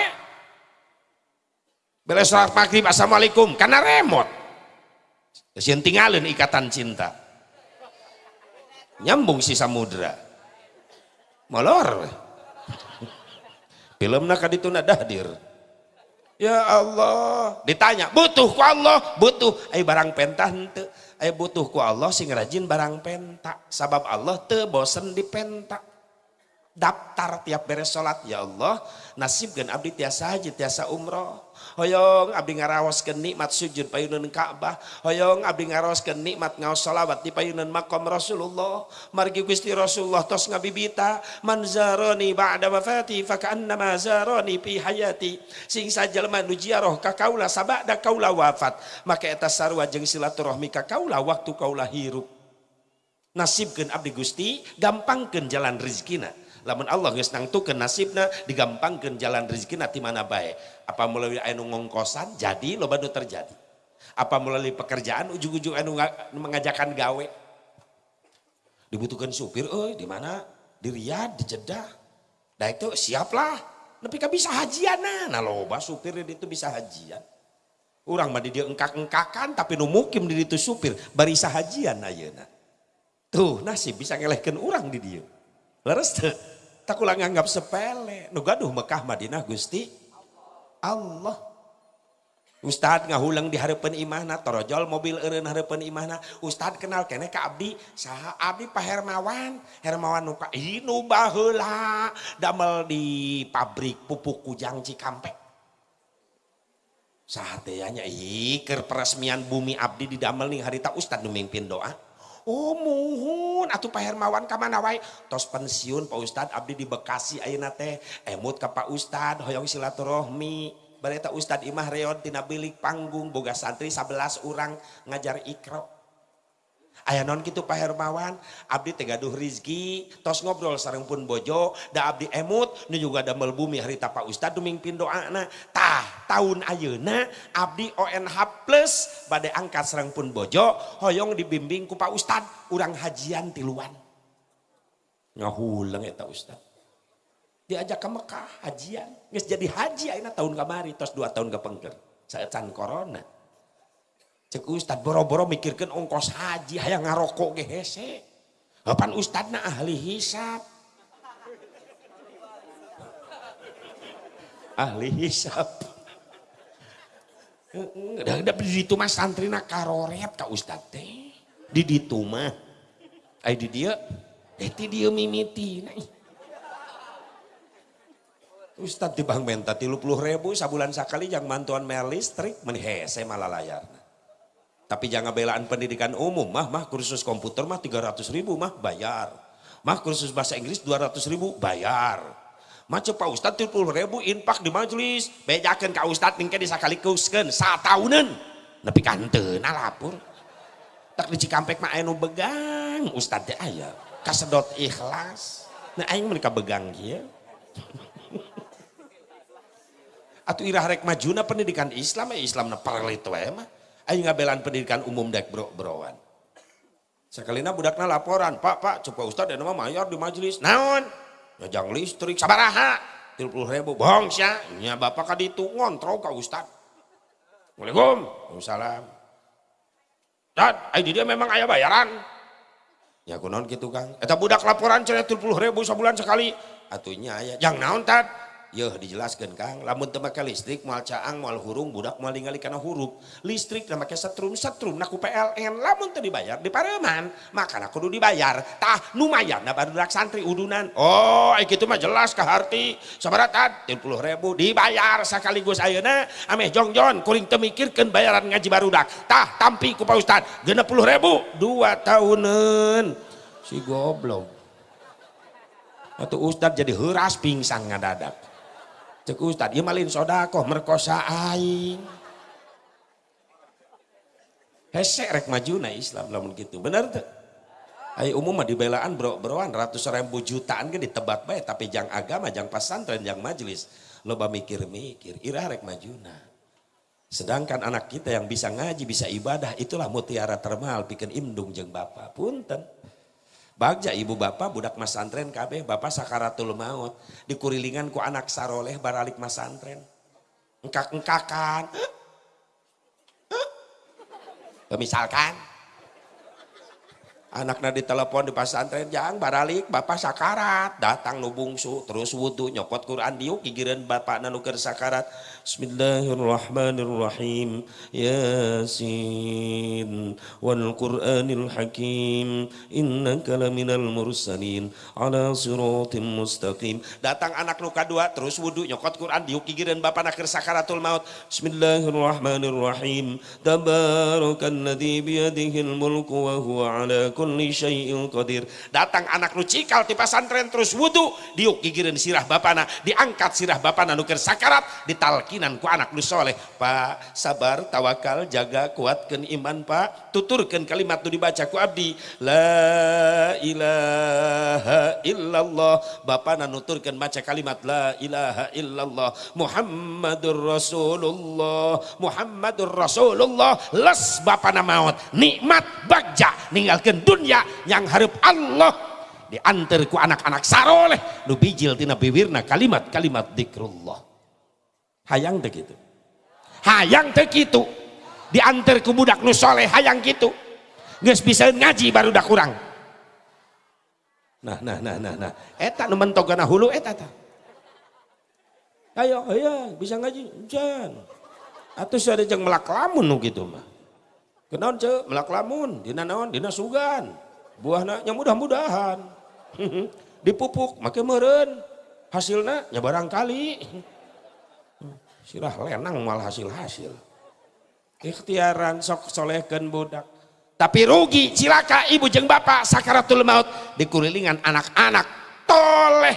beres salat maghrib Assalamualaikum karena remote Sieun tinggalin ikatan cinta nyambung si samudra. Molor. Film nak itu dahdir ya Allah. Ditanya butuh ku Allah? Butuh. Ay barang pentah ente. Ay butuh ku Allah sing rajin barang penta sabab Allah te bosen di penta daftar tiap beres sholat ya Allah nasib gan abdi tiasa haji tiasa umroh. Hoyong abdi ngarawaskeun nikmat sujud payunan Ka'bah. Hoyong abdi ngarawaskeun nikmat ngaos salawat di payunan makom Rasulullah. Margi Gusti Rasulullah tos ngabibita man zarani ba'da wafati fa ka'annama zarani fi hayati. Sing sajelma nu jiarah ka kaula sabada kaula wafat. Maka eta sarua jeung silaturahmi ka kaula waktu kaula hirup. Nasibkeun abdi Gusti gampangkeun jalan rezekina lamun Allah geus nangtukeun nasibna digampangkeun jalan rezeki ti mana bae? Apa melalui anu ngongkosan jadi loba nu terjadi? Apa melalui pekerjaan ujung-ujung anu mengajakan gawe? Dibutuhkan supir eh di mana? Di Riyadh di Jeddah. Nah itu siaplah. Tapi kan bisa hajian nah. Loba supir itu bisa hajian. Orang mah dia engkak-engkakan tapi nu mukim di itu supir barisa hajian ayeuna tuh nasib bisa ngelehkeun orang di dia leres tuh tak ulang anggap sepele. Nu gaduh Mekah Madinah Gusti Allah. Ustad ngahulang di harapan imahna torojol mobil eureun harapan imahna. Ustad kenal kene ka abdi. Saha abdi Pak Hermawan. Hermawan nuka inu baheula damel di pabrik pupuk kujang Cikampek. Sahateyanya iker peresmian bumi abdi di damel nih harita ustad nu doa Oh muhun atuh Pak Hermawan ka mana wae? Tos pensiun Pak Ustad abdi di Bekasi ayeuna teh. Emut ka Pak Ustad hoyong silaturahmi. Bareta Ustad Imah reon tina bilik panggung boga santri 11 orang ngajar ikro Ayah non gitu Pak Hermawan, abdi tegaduh rizki, tos ngobrol sarang pun bojo, da abdi emut, nu juga ada melbumi hari Pak Ustad dumingpin doa na. Tah, tahun ayeuna abdi ONH plus badai angkat sarang pun bojo, hoyong dibimbing ku Pak Ustad, urang hajian tiluan. Ya Ustad. Diajak ke Mekah hajian, nges jadi haji ayeuna tahun kamari, tos dua tahun ke pengker. Saya can corona. Cek Ustad boro-boro mikirkan ongkos haji hayang ngarokok ge hese. Kapan Ustadna ahli hisap. ahli hisap. Udah di ditu mah santrina karoret ka Ustad teh. Di ditu mah. Ai di dia, eh ti dia mimiti. Nah, Ustad di bang menta tilu puluh ribu sabulan sekali yang mantuan mer listrik menihese malah layar. Tapi jangan belaan pendidikan umum, mah mah kursus komputer mah 300 ribu mah bayar. Mah kursus bahasa Inggris 200 ribu bayar. Mah Pak Ustadz 30 ribu infak di majelis. Bejakan ka Ustadz ningke disakalikuskan satahunan. Nepi kanten lapor. Tak di Cikampek mah anu begang Ustadz teh aya. Kasedot ikhlas. Nah aing mereka begang ya. Atau irah rek majuna pendidikan Islam ya Islam na parlit wae mah. Ayo ngabelan pendidikan umum dek bro browan. Sekalina budakna laporan, Pak, Pak, coba Ustad dan nama mayor di majelis. Naon? Nyajang listrik, sabaraha? 30 ribu, bohong sya. Nya bapak kaditu ngontrol ka Ustad. Assalamualaikum. Waalaikumsalam. Dan, ayo dia memang ayah bayaran. Ya kunon gitu kang. Eta budak laporan cenah 30 ribu sebulan sekali. Atunya ayah. Yang naon tad? Yo dijelaskan Kang, lamun teu listrik moal caang hurung budak moal ningali huruf. Listrik make setrum setrum naku PLN lamun teu dibayar di pareman, makana kudu dibayar. Tah lumayan baru barudak santri udunan. Oh, ai kitu mah jelas ka harti. Sabaraha 30 ribu dibayar sekaligus ayeuna ameh jongjon kuring teu mikirkeun bayaran ngaji barudak. Tah tampi ku Pak Ustad 60 ribu dua tahunan. Si goblok. Atau Ustad jadi heras pingsan ngadadak. Cek Ustad, iya malin sodako merkosa aing. Hesek rek maju na Islam lamun gitu. Bener tuh. Ayo umum mah dibelaan bro-broan ratus ribu jutaan kan ditebak baik tapi jang agama, jang pesantren, jang majelis. Loba mikir-mikir, irah rek majuna. Sedangkan anak kita yang bisa ngaji, bisa ibadah, itulah mutiara termahal bikin imdung jeng bapak. Punten. Bagja ibu bapak budak mas santren kabeh. Bapak sakaratul maut. Dikurilingan ku anak saroleh baralik mas santren. Engkak engkakan misalkan. Anaknya ditelepon di pesantren jang baralik bapak sakarat. Datang nu bungsu terus wudhu nyokot Quran diuk gigiran bapak nanuker sakarat Bismillahirrahmanirrahim. Yasin. Wal Qur'anil Hakim. Innaka laminal mursalin. Ala siratim mustaqim. Datang anak nu kadua terus wudhu nyokot Quran diuk gigiran bapak naker sakaratul maut. Bismillahirrahmanirrahim. Tabarakalladzi biyadihil mulku wa huwa ala kulli syai'in qadir. Datang anak nu cikal ti pesantren terus wudu, diuk gigireun sirah bapana, diangkat sirah bapana nu sakarat, ditalkinan ku anak nu soleh. Pak, sabar, tawakal, jaga, kuatkan iman, Pak. Tuturkan kalimat nu dibaca ku abdi. La ilaha illallah. Bapana nuturkan baca kalimat la ilaha illallah. Muhammadur Rasulullah. Muhammadur Rasulullah. Les bapana maut. Nikmat bagja ninggalkan dunia yang harap Allah diantar ku anak-anak saroleh nu bijil tina bibirna kalimat-kalimat dikrullah hayang teh gitu hayang teh gitu diantar ku budak nu soleh hayang gitu geus bisa ngaji baru dah kurang nah nah nah nah nah. Eta nu mentogana hulu eta ta. Ayo ayo bisa ngaji jan. Atau ada yang melak lamun nu gitu mah. Kenaon cek melak lamun, dina naon, dina sugan. Buahna nya mudah-mudahan. Dipupuk make meureun. Hasilna nya barangkali. sirah lenang malah hasil-hasil. Ikhtiaran sok solehkan budak. Tapi rugi cilaka ibu jeng bapak sakaratul maut. Dikulilingan anak-anak toleh.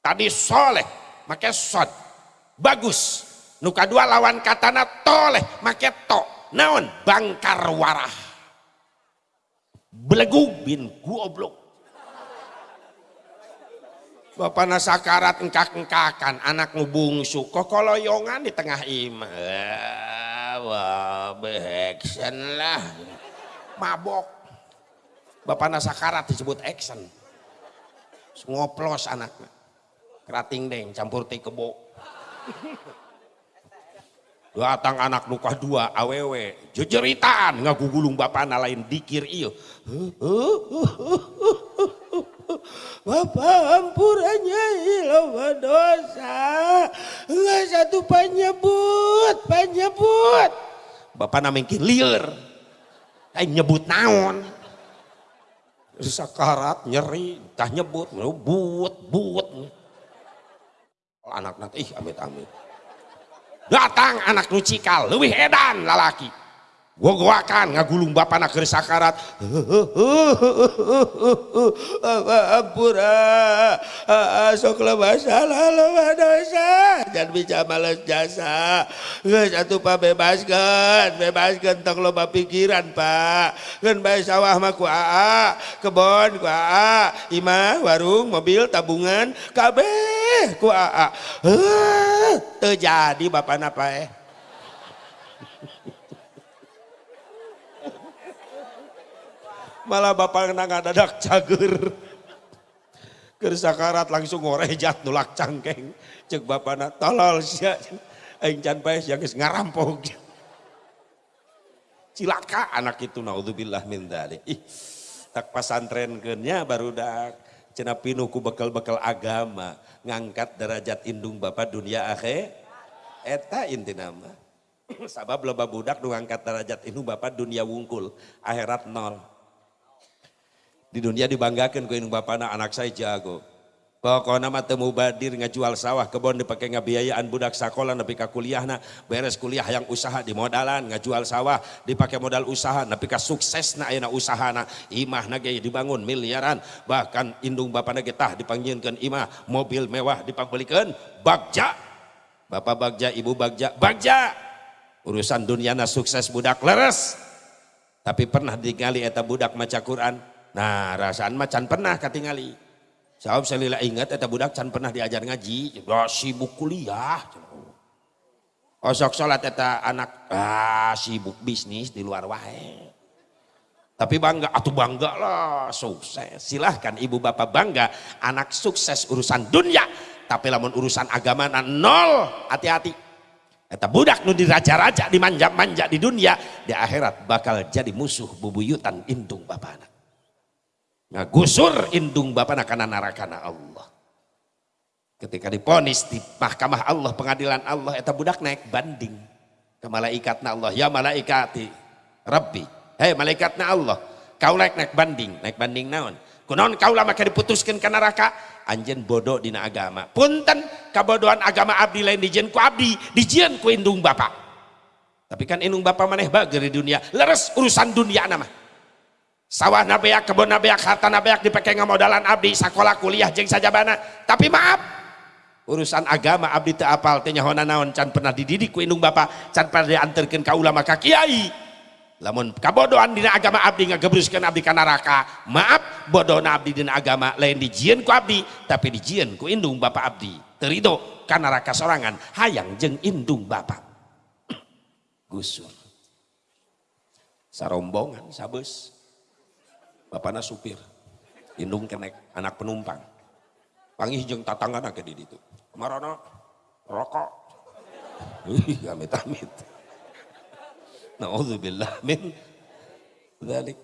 Tadi soleh make sod. Bagus. Nuka dua lawan katana toleh make to naon? Bangkar warah. Belegu bin goblok Bapak nasakarat engkak-engkakan anak ngubungsu kokoloyongan di tengah imah. Wah beheksen lah. Mabok. Bapak nasakarat disebut action. Ngoplos anaknya. Kerating deng campur teh kebo. Datang anak luka dua awewe. Jejeritaan ngagugulung bapak lain dikir iyo Bapak ampurannya ilawa dosa nggak satu penyebut penyebut. Bapak namanya liar Ay, nyebut naon? Sakarat nyeri tah nyebut but but anak nanti ih amit amit datang anak nucikal lebih edan lalaki gogoakan ngagulung bapak nak sakarat. Pura sok lemah salah lemah dosa dan bisa males jasa. Geus atuh pak bebaskeun bebaskeun tong loba pikiran pak. Geun bae sawah mah ku aa kebon ku aa imah warung mobil tabungan kabeh ku aa. Eh, teu jadi bapak napa eh? Malah bapak nggak dadak cager. Kersakarat langsung ngorejat nulak cangkeng cek bapak tolol sia. Aing can bae sia geus ngarampok. Cilaka anak itu naudzubillah min dzalik ih tak pasantrenkeunnya baru dak. Cenah pinuh ku bekal-bekal agama ngangkat derajat indung bapak dunia akhir eta inti nama. Sabab loba budak nu ngangkat derajat indung bapak dunia wungkul akhirat nol di dunia dibanggakan ku bapana anak saya jago. Pokoknya mah temu badir ngajual sawah kebon dipakai ngabiayaan budak sekolah tapi ka kuliahna beres kuliah yang usaha di modalan ngajual sawah dipakai modal usaha tapi ka sukses na ayeuna usahana imah nage dibangun miliaran bahkan indung bapana kita dipanggilkan imah mobil mewah dipabelikan bagja. Bapak bagja ibu bagja bagja! Urusan duniana sukses budak leres. Tapi pernah digali eta budak maca Quran nah rasaan macan pernah katingali. Saya salila ingat eta budak can pernah diajar ngaji? Ya sibuk kuliah. Osok sholat eta anak ah sibuk bisnis di luar wae. Tapi bangga atau bangga lah sukses. Silahkan ibu bapak bangga anak sukses urusan dunia tapi lamun urusan agama nol hati-hati. Eta budak nu diraja-raja dimanja-manja di dunia di akhirat bakal jadi musuh bubuyutan indung bapak anak ngagusur indung bapak nakana narakana Allah. Ketika diponis di mahkamah Allah pengadilan Allah eta budak naik banding ke malaikatna Allah. Ya malaikati Rabbi. Hei malaikatna Allah kau naik naik banding. Naik banding naon? Kunaon kau lama diputuskan ke neraka? Anjen bodoh dina agama. Punten kabodohan agama abdi lain dijen ku abdi dijen ku indung bapak. Tapi kan indung bapak maneh bager di dunia leres urusan dunia nama sawah nabeak kebun nabeak harta nabeak dipakai ngamodalan abdi. Sekolah kuliah jeng saja bana tapi maaf urusan agama abdi teu apal teh nyahona naon. Can pernah dididik ku indung bapak can pernah diantarkeun ka ulama ka kiai. Lamun kabodohan dina agama abdi ngagebruskeun abdi ka neraka. Maaf bodohna abdi dina agama lain dijieun ku abdi tapi dijieun ku indung bapak abdi. Terido ka neraka sorangan hayang jeng indung bapak gusur sarombongan sabus bapaknya supir. Indung kenek anak penumpang. Panggil jeng tatangga nak di itu marana rokok. Ih amit amit naudzubillah min dalik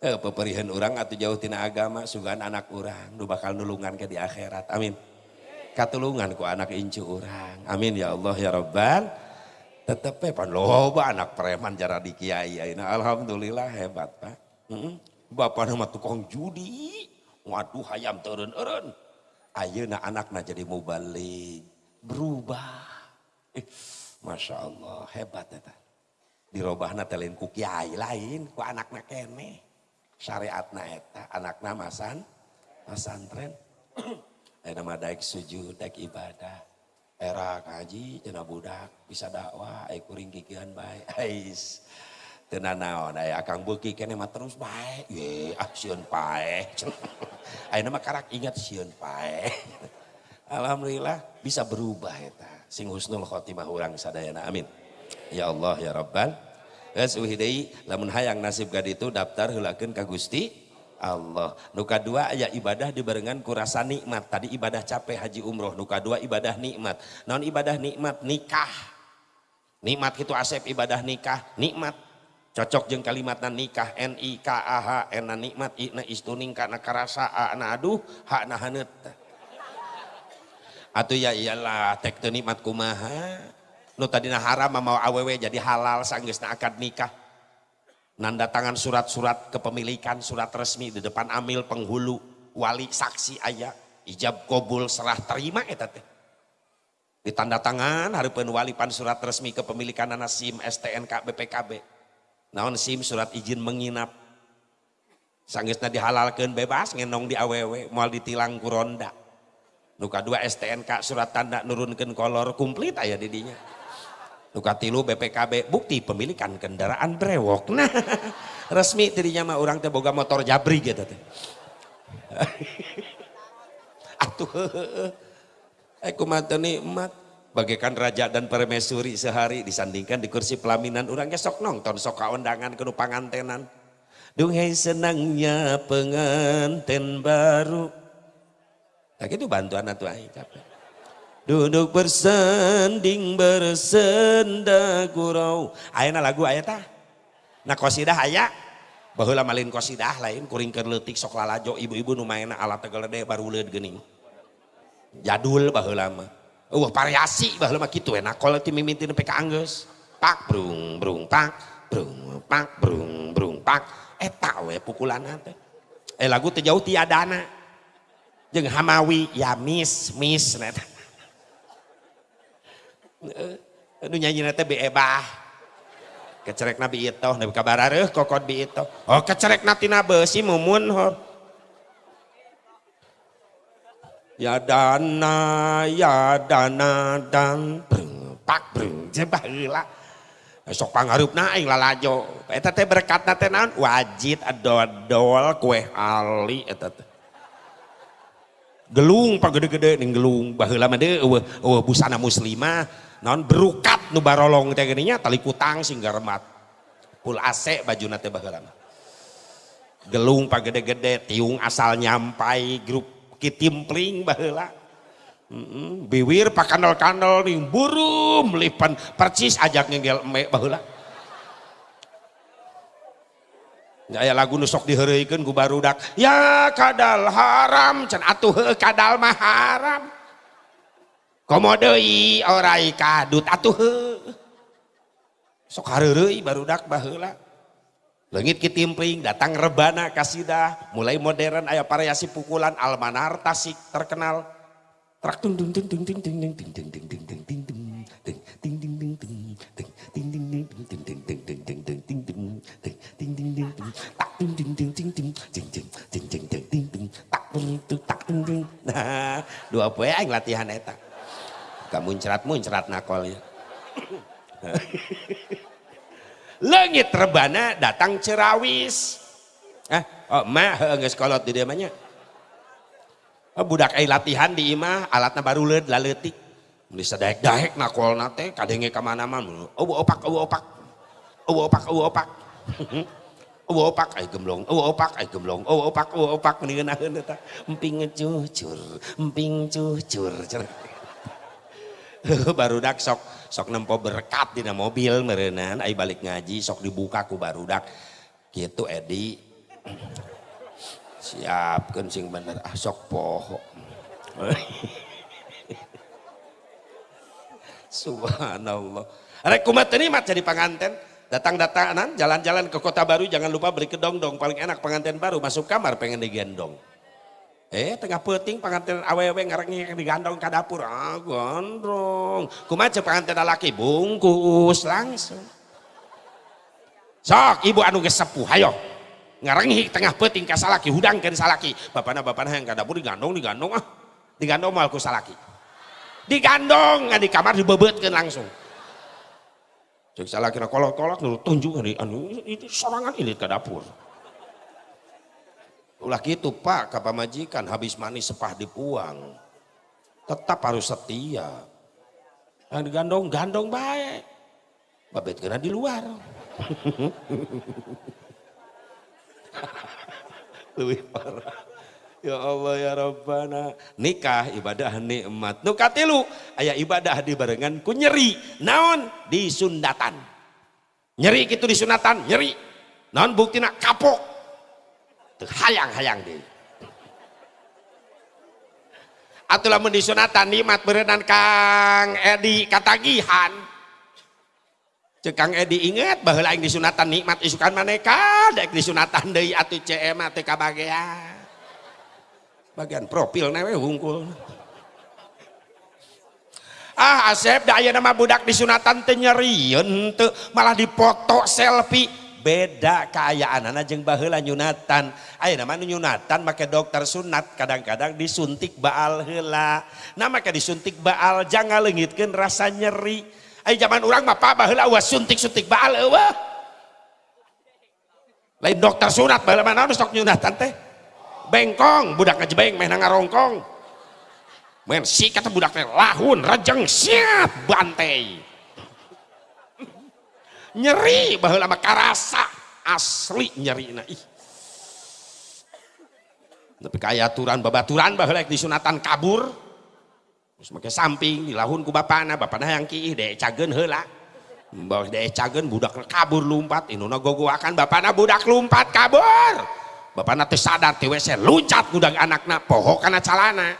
eh peperihan orang atau jauh tina agama sugan anak orang nu bakal nulungan ke di akhirat. Amin. Katulungan ku anak incu orang amin ya Allah ya Rabbal. Tetep pan loba anak preman jara di kiai alhamdulillah hebat pak. Mm -hmm. Bapak nama tukang judi. Waduh hayam turun eren. Ayeuna anakna jadi mubalik. Berubah. Masya Allah hebat ya dirobahna telin ku kiai lain ku anakna kene syariatna eta anakna masan masantren eh nama daik sujud daik ibadah era kaji cina budak bisa dakwah ai kuring kikian bae ais tenan naon ai akang beuki kene mah terus bae ye ah sieun pae ayeuna mah karak ingat sieun pae alhamdulillah bisa berubah eta sing husnul khotimah urang sadayana amin Ya Allah ya Rabbal. Geus uhidei lamun hayang nasib gadi itu daftar heulakeun ka Gusti Allah. Nuka dua aya ibadah dibarengan kurasa nikmat. Tadi ibadah capek haji umroh. Nuka dua ibadah nikmat. Non ibadah nikmat nikah. Nikmat itu asep ibadah nikah. Nikmat. Cocok jeng kalimatna nikah. N I K A H N nikmat. I na istuning kana karasa A na aduh. H na hanet. Atau ya iyalah tek nikmat kumaha nu tadina haram mau awewe jadi halal sanggeusna akad nikah nanda tangan surat-surat kepemilikan surat resmi di depan amil penghulu wali saksi ayah ijab kobul serah terima eta teh ditanda tangan hareupeun wali pan surat resmi kepemilikan anak SIM STNK BPKB naon SIM surat izin menginap sanggeusna dihalalkeun bebas ngenong di awewe moal ditilang ku ronda nuka dua STNK surat tanda nurunkeun kolor komplit aya didinya Nukatilu BPKB bukti pemilikan kendaraan brewok. Nah, resmi dirinya mah orang teh boga motor jabri gitu teh. Atuh, aku mata nikmat bagaikan raja dan permaisuri sehari disandingkan di kursi pelaminan orangnya sok nonton sok kaundangan kenu pangantenan. Duhai senangnya pengantin baru. Nah itu bantuan atau capek. Duduk bersanding bersenda gurau. Ayana lagu ayat. Nah kosidah aya. Baheula malin kosidah lain kuring keur leutik sok lalajo ibu-ibu nu maena alat tegelede baru leud geuning. Jadul baheula mah. Eueuh variasi baheula mah kitu enak kalau ti mimiti nepi ka anggeus. Pak brung brung pak brung pak brung brung pak. Eta we pukulan teh. Eh lagu teh jauh tiadana. Jeung Hamawi ya mis mis neta nu nyanyi nate beebah kecerek nabi itu nabi kabar areh kokot bi itu oh kecerek natina besi mumun hor ya dana ya dana dan breng pak breng je baheula sok pangarup aing lalajo eta teh berkatna teh naon? Wajid adodol kue ali eta teh. Gelung pagede-gede ning gelung. Baheula mah eueuh eueuh busana muslimah. Naon? Berukat nu barolong teh geuning tali kutang sing garemat. Pul AC bajuna teh baheula mah. Gelung pagede-gede tiung asal nyampai grup kitimpling baheula. Biwir pakandol-kandol nih burum lipan percis ajak ngegel emek baheula. Ya lagu nusok diheureukeun ku barudak. Ya kadal haram can atuh kadal mah haram. Komodoi orai kadut atuh sok baru barudak baheula Lengit kitimpling, datang rebana kasidah, mulai modern ayah variasi pukulan almanar tasik terkenal. Trak nah dua poe aing latihan eta gak muncrat muncrat nakolnya langit rebana datang cerawis. Eh oh mah geus kolot di dia oh, budak ai latihan di imah alatna baru leud laleutik Muli sadaek-daek nakol nate kadenge ke mana mana oh opak oh opak. Oh opak oh opak. Oh opak ay gemblong. Oh opak ay gemblong. Oh opak oh opak. Mendingan eta. Emping cucur emping cucur barudak sok sok nempo berkat di mobil merenan ay balik ngaji sok dibuka ku barudak gitu Edi. Siap sing bener. Ah sok poho subhanallah. Rek kumat mat jadi pengantin. Datang-datangan jalan-jalan ke kota baru jangan lupa beli kedong dong paling enak pengantin baru masuk kamar pengen digendong Eh tengah peting pengantin awewe ngareng digandong ke dapur. Ah gondrong. Kumaha pengantin laki bungkus langsung. Sok ibu anu geus sepuh hayo. Ngarengi tengah peting ka salaki hudangkeun salaki. Bapana bapana yang ka dapur digandong digandong ah. Digandong mal ku salaki. Digandong di kamar dibebeutkeun langsung. Cek salaki kolot-kolot nu tunjuk anu ini sorangan ini ke dapur ulah gitu pak kapa majikan habis manis sepah dipuang tetap harus setia. Yang digandong gandong baik babet kena di luar. Lebih parah. Ya Allah ya Rabbana. Nikah ibadah nikmat. Nu katilu aya ibadah di barengan ku nyeri. Naon? Di sundatan nyeri gitu di sunatan nyeri. Naon bukti nak kapok hayang-hayang deh atulah mendisunatan nikmat berenang Kang Edi katagihan. Cek Kang Edi ingat bahwa lain disunatan nikmat isukan maneka dek disunatan dari atu CM atau kabagian bagian profil newe hungkul. Ah Asep daya nama budak disunatan tenyerian malah dipoto selfie beda keayaan anak jeng bahela nyunatan Ayo nama nyunatan make dokter sunat kadang-kadang disuntik baal hela nah maka disuntik baal jangan lengitkan rasa nyeri. Ayo zaman orang mah pak bahela wah suntik-suntik baal wah lain dokter sunat bahela mana sok nyunatan teh? Bengkong budak ngejebeng main ngarongkong. Men si kata budaknya lahun rejeng siap bantai nyeri bahwa mah karasa. Asli nyerina ih. Tapi kayak aturan babaturan baheula disunatan kabur. Terus make samping dilahun ku bapana bapana yang kiih dek cagen heula. Bawa dek cagen budak kabur lumpat. Induna gogoakan bapana budak lumpat kabur. Bapana teh sadar teh WC luncat budak anakna poho kana calana.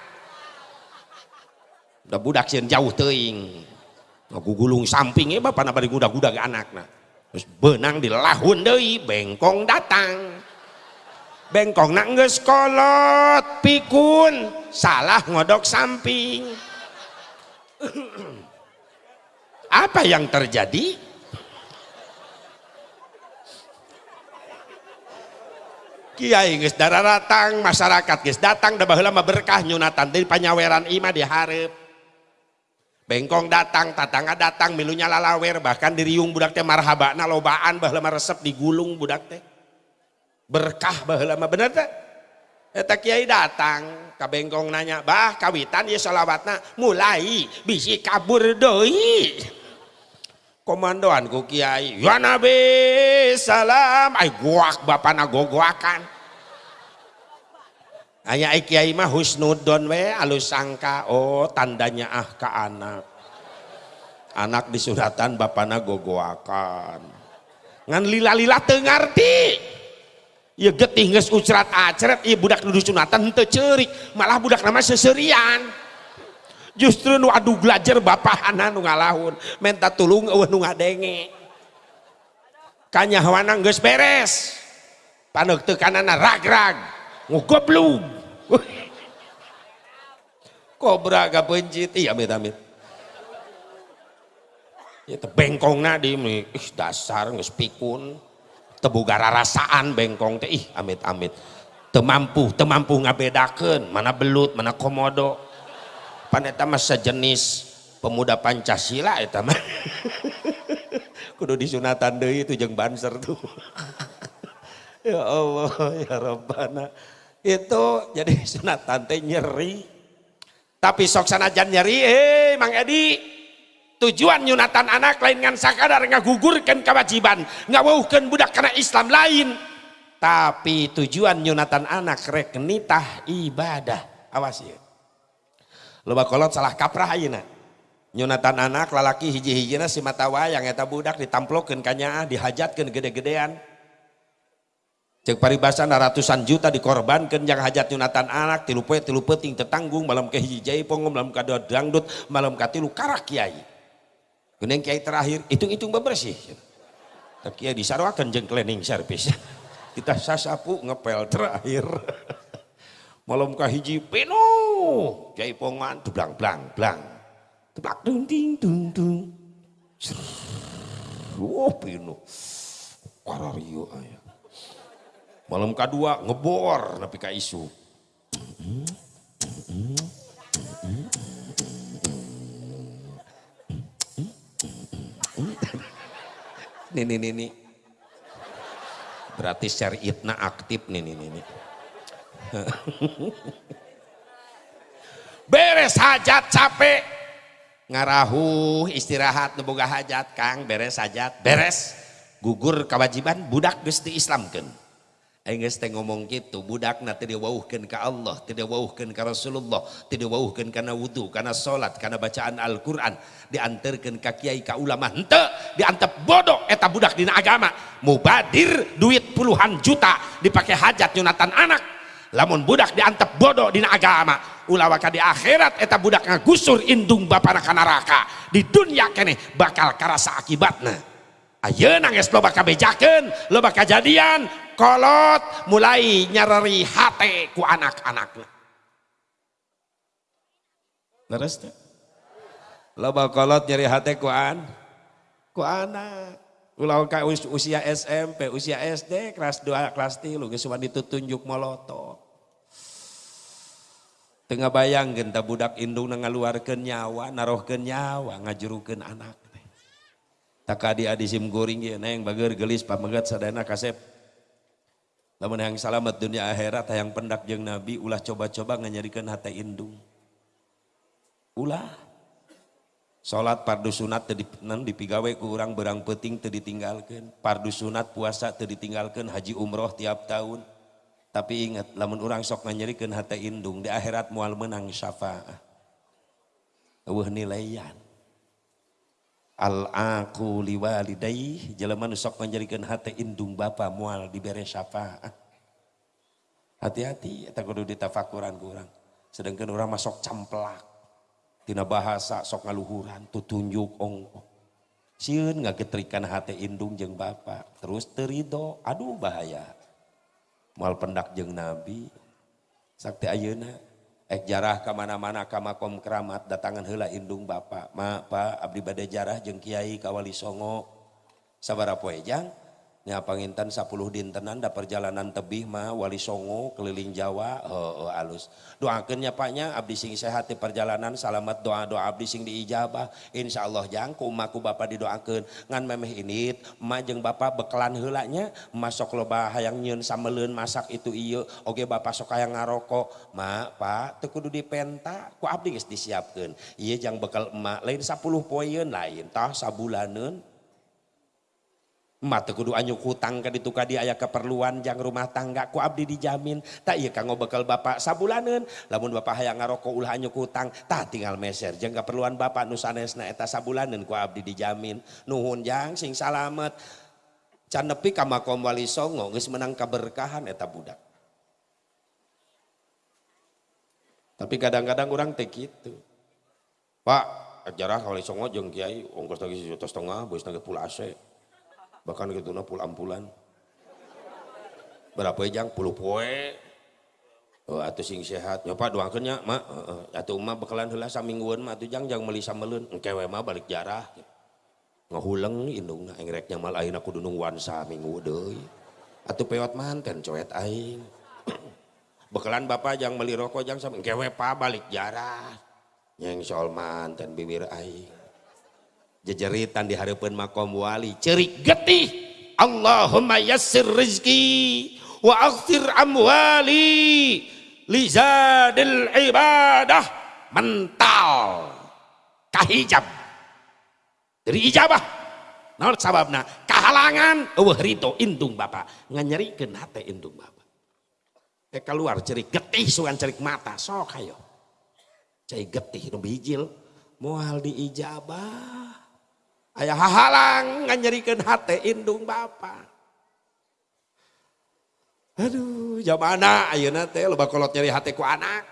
Udah budak sieun jauh teuing. Gulung sampingnya bapak napa gudak-gudak anak nah terus benang di lahun deui bengkong datang. Bengkong nak kolot pikun salah ngodok samping. Apa yang terjadi? Kiai geus darah datang masyarakat geus datang da baheula mah berkah nyunatan dari panyaweran ima diharap bengkong datang tatangga datang milunya lalawer bahkan diriung budak teh marhabana lobaan baheula resep digulung budak teh. Berkah baheula mah bener teh? Eta kiai datang ka bengkong nanya bah kawitan ieu selawatna? Mulai bisi kabur deui. Komandoan ku kiai ya nabi salam. Ay guak bapana gogoakan Hanya kiai mah husnudon we alus sangka oh tandanya ah ke anak. Anak disuratan bapana gogoakan. Ngan lila-lila tengarti. Ya getih geus ucrat acret ieu budak nu sunatan henteu ceurik, malah budak nama seserian. Justru nu adu belajar bapahana nu ngalahun, menta tulung eueuh nu ngadenge. Kanyahoana geus beres. Paneuk teu kanana rag-rag kobra gak pencit? Iya amit amit. Itu bengkong nadi ih dasar nggak pikun tebugara rasaan bengkong teh. Ih amit amit. Temampu temampu ngabedakan mana belut mana komodo. Paneta mas sejenis pemuda Pancasila itu mah. Kudu disunatan itu jeng banser tuh. Ya Allah ya Rabbana itu jadi sunatan teh nyeri. Tapi sok sanajan nyeri eh Mang Edi. Tujuan nyunatan anak lain ngan sakadar ngagugurkan kewajiban ngawuhkan budak karena Islam lain. Tapi tujuan nyunatan anak rek nitah ibadah. Awas ya loba kolot salah kaprah ayeuna. Nyunatan anak lalaki hiji-hijina si mata wayang eta budak ditamplokeun kanya dihajatkeun gede-gedean cek paribasan ratusan juta dikorbankan yang hajat nyunatan anak tilu poe tilu peting tetanggung malam ke hiji jaipong malam kado dangdut malam katilu karak kiai. Kuning kiai terakhir hitung-hitung bebersih. Tak kiai disarwakan jeng cleaning service. Kita sasapu ngepel terakhir. Malam kahiji penuh. Jaipongan blang blang blang. Teplak dung ding dung dung. Oh penuh. Karario aya malam kedua ngebor napi ka isu. Nih nih nih nih. Berarti syariatna aktif nih nih nih beres hajat capek. Ngarahu istirahat neboga hajat kang. Beres hajat. Beres. Gugur kewajiban budak Gusti Islam kan Engges teh ngomong gitu budak na tidak wauhkan ke Allah tidak wauhkan ke Rasulullah tidak wauhkan karena wudhu karena sholat karena bacaan Al-Quran diantarkan ke kiai ke ulama ente diantep bodoh eta budak dina agama. Mubadir duit puluhan juta dipakai hajat nyunatan anak. Lamun budak diantep bodoh dina agama ulawaka di akhirat eta budak ngagusur indung bapak neraka di dunia kene bakal karasa akibatnya ayo nangis lo bakal bejaken lo bakal jadian kolot mulai nyarari hati ku anak-anaknya terus? Lo kolot nyari hati ku an ku anak. Ulau ka usia SMP usia SD kelas 2 kelas 3 geus itu tunjuk molotot tengah bayang genta budak indung ngaluarkeun nyawa narohkeun nyawa ngajurukeun anak tak adi adi sim goring neng bager gelis pamegat sadana kasep lamun yang selamat dunia akhirat yang pendak jeng nabi ulah coba-coba nganyarikan hati indung ulah Salat pardu sunat nan dipigawai ku urang berang peting teu ditinggalkeun. Pardu sunat puasa teu ditinggalkeun, haji umroh tiap tahun. Tapi ingat lamun urang sok nganyerikeun hati indung di akhirat mual menang syafaat. Eueuh nilaian al aku liwalidai jelema nu sok menjadikan hati indung bapa mual diberi syafaat hati-hati eta kudu ditafakuran kurang sedangkan orang masuk camplak. Tina bahasa sok ngaluhuran tutunjuk ongko sieun ngagetrikan hati indung jeng bapa. Terus terido aduh bahaya. Mual pendak jeng nabi. Sakti ayeuna ek jarah kemana-mana kamakom keramat datangan hela indung Bapak Ma Pak Abdi bade jarah jeung kiai Kawali Songo. Sabara poejang nya pangintan 10 dintenan da perjalanan tebih mah wali songo keliling Jawa. Heuh alus. Doakeun nya paknya abdi sing sehat di perjalanan. Salamat doa-doa abdi sing diijabah. Insyaallah jang ku umaku bapak didoakeun. Ngan memeh init emak jeung bapak bekelan heula nya masuk loba hayang nyieun sameleun masak itu ieu. Oge bapak sok hayang ngarokok. Mak pak teu kudu dipenta ku abdi geus disiapkeun. Ieu jang bekal emak lain 10 poeun lain tah sabulaneun mata kudu anyu hutang ka ditu ka aya keperluan jang rumah tangga ku abdi dijamin. Tak iya kanggo bekal bapak sabulaneun. Lamun bapak hayang ngaroko ulah anyu hutang tak tinggal meser. Jang keperluan bapak nu sanesna eta sabulaneun ku abdi dijamin. Nuhun jang sing salamet. Can nepi ka makom wali songo geus menang kaberkahan eta budak. Tapi kadang-kadang orang teh gitu Pak ajarah wali songo jeung kiai ongkos lagi sejuta setengah bos nage pulase bahkan gitu na pulang-pulang. Berapa jang puluh poe. Oh, atau sing sehat. Nyoba doakannya mak. Atau emak bakalan heula samingguan mah atuh jang. Jang meuli sameulun engkewe mah balik jarah. Ngahuleng indungna engreknya mal ayeuna kudu nungguan saminggu deui. Atuh pewat manten coet aing. Bekalan bapak jang meli rokok jang sama engkewe pa balik jarah. Yang soal manten bibir aing jejeritan di harapan makom wali. Cerik getih. Allahumma yassir rizki wa aghfir amwali lizadil ibadah. Mental. Kahijab dari ijabah. Naon sababna? Kahalangan. Eueuh rito indung bapak. Nganyerikeun hate indung bapak. Eh keluar cerik getih sugan cerik mata. Sok hayo cai getih nu bijil. Moal diijabah ayah halang nganyerikan hati indung bapak aduh jam anak ayo teh lo bakolot nyari hati ku anak.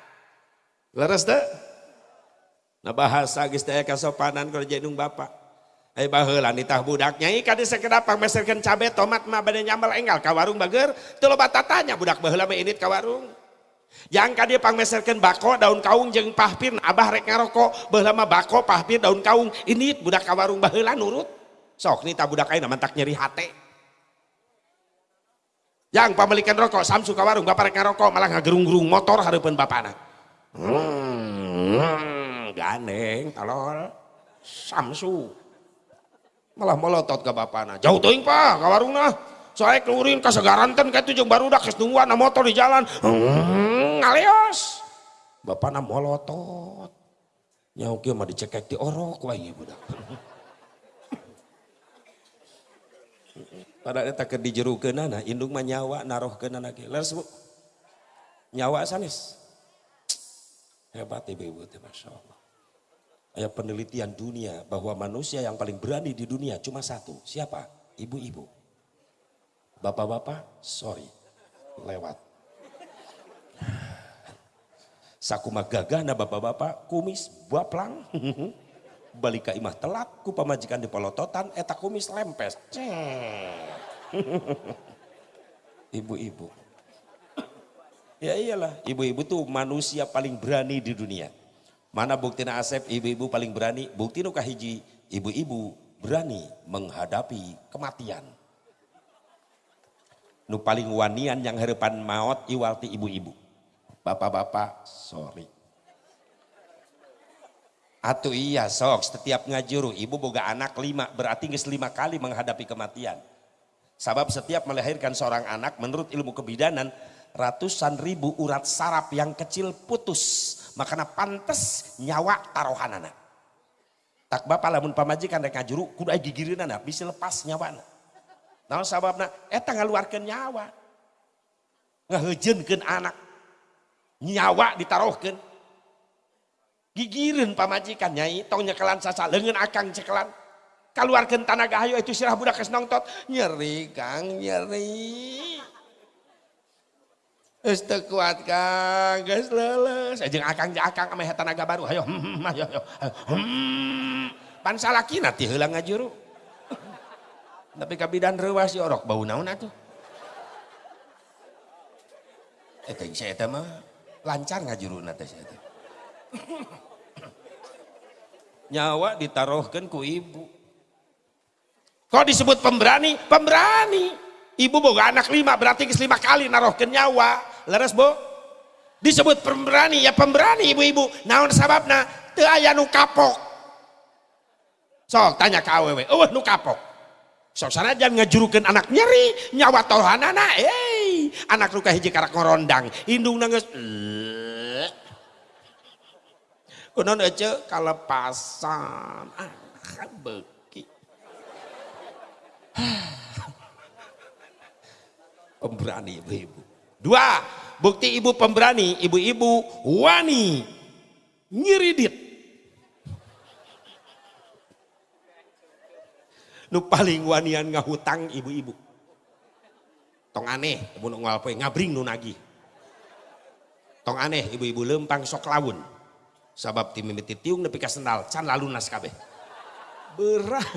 Nah bahasa kalau indung bapak Eh baheula nitah budaknya ikan di sekedap cabe tomat mah bade nyambal enggal ka warung bager. Teu loba tatanya budak baheula mah init ka Yang dia pangmeserkan bako daun kaung jeng pahpir abah rek ngarokok behlama bako pahpir daun kaung. Ini budak kawarung bahela nurut. Sok nih tak budak aina mantak nyeri hati yang pemilikan rokok samsu kawarung bapak rek ngarokok malah ngagerung-gerung motor harapan bapak anak hmm, ganeng talol. Samsu malah melotot ke bapak anak jauh tuh pak kawarung nah soalnya keluarin kasegaranten kayak tujuh baru dah kesetungguan motor di jalan. Hmm, ngalios bapak nama molotot nyauk mah dicekek di orok wae budak. Pada eta ke dijerukeun nah indung mah nyawa naroh ke anak leres bu. Nyawa sanis hebat ibu-ibu masya Allah Ayah penelitian dunia bahwa manusia yang paling berani di dunia cuma satu. Siapa? Ibu-ibu Bapak-bapak, sorry, lewat. Sakuma gagah na bapak-bapak, kumis, baplang. Balik ke imah telat, ku pamajikan di polototan, eta kumis lempes. Ibu-ibu. Ya iyalah, ibu-ibu tuh manusia paling berani di dunia. Mana bukti na Asep, ibu-ibu paling berani? Bukti nu kahiji, ibu-ibu berani menghadapi kematian nu paling wanian yang harapan maut iwalti ibu-ibu. Bapak-bapak sorry. Atau iya sok. Setiap ngajuru ibu boga anak lima. Berarti nges lima kali menghadapi kematian. Sebab setiap melahirkan seorang anak menurut ilmu kebidanan ratusan ribu urat saraf yang kecil putus. Makanya pantas nyawa taruhan anak tak bapak lamun pamajikan rek ngajuru kudu gigirin anak bisa lepas nyawa anak Nah sababna eta ngaluarkeun nyawa. Ngahejeunkeun anak. Nyawa ditaruhkeun. Gigireun pamajikan nyai tong nyekelan sasa leungeun akang cekelan. Kaluarkeun tanaga hayu itu sirah budak geus nongtot. Nyeri Kang, nyeri. Geus teu kuat Kang, geus leuleus. Jeung akang jeung akang ame tanaga baru. Hayo, hmm, ayo, ayo. Hmm. Pan salakina ti heula ngajuru tapi kabidan rewas si orok bau naon atuh? Eta eh, saya mah lancar ngajuruna teh saya nyawa ditaruhkan ku ibu. Kok disebut pemberani? Pemberani. Ibu boga anak lima berarti lima kali naruhkan nyawa. Leres bu disebut pemberani ya pemberani ibu-ibu. Naon sababna? Teu aya nu kapok. Sok tanya ke awewe eueuh nu kapok sok sanajan ngajurukeun anak nyeri nyawa tohanana eh anak luka hiji karak ngorondang indung nangis kunon aja kalepasan. Ah beki pemberani ibu-ibu. Dua bukti ibu pemberani ibu-ibu wani nyiridit nu paling wanian ngahutang ibu-ibu. Tong aneh ibu nu ngabring nu nagih. Tong aneh ibu-ibu lempang sok lawun. Sabab tim mimiti tiung nepi ka sendal can lalu nas kabeh. Berat.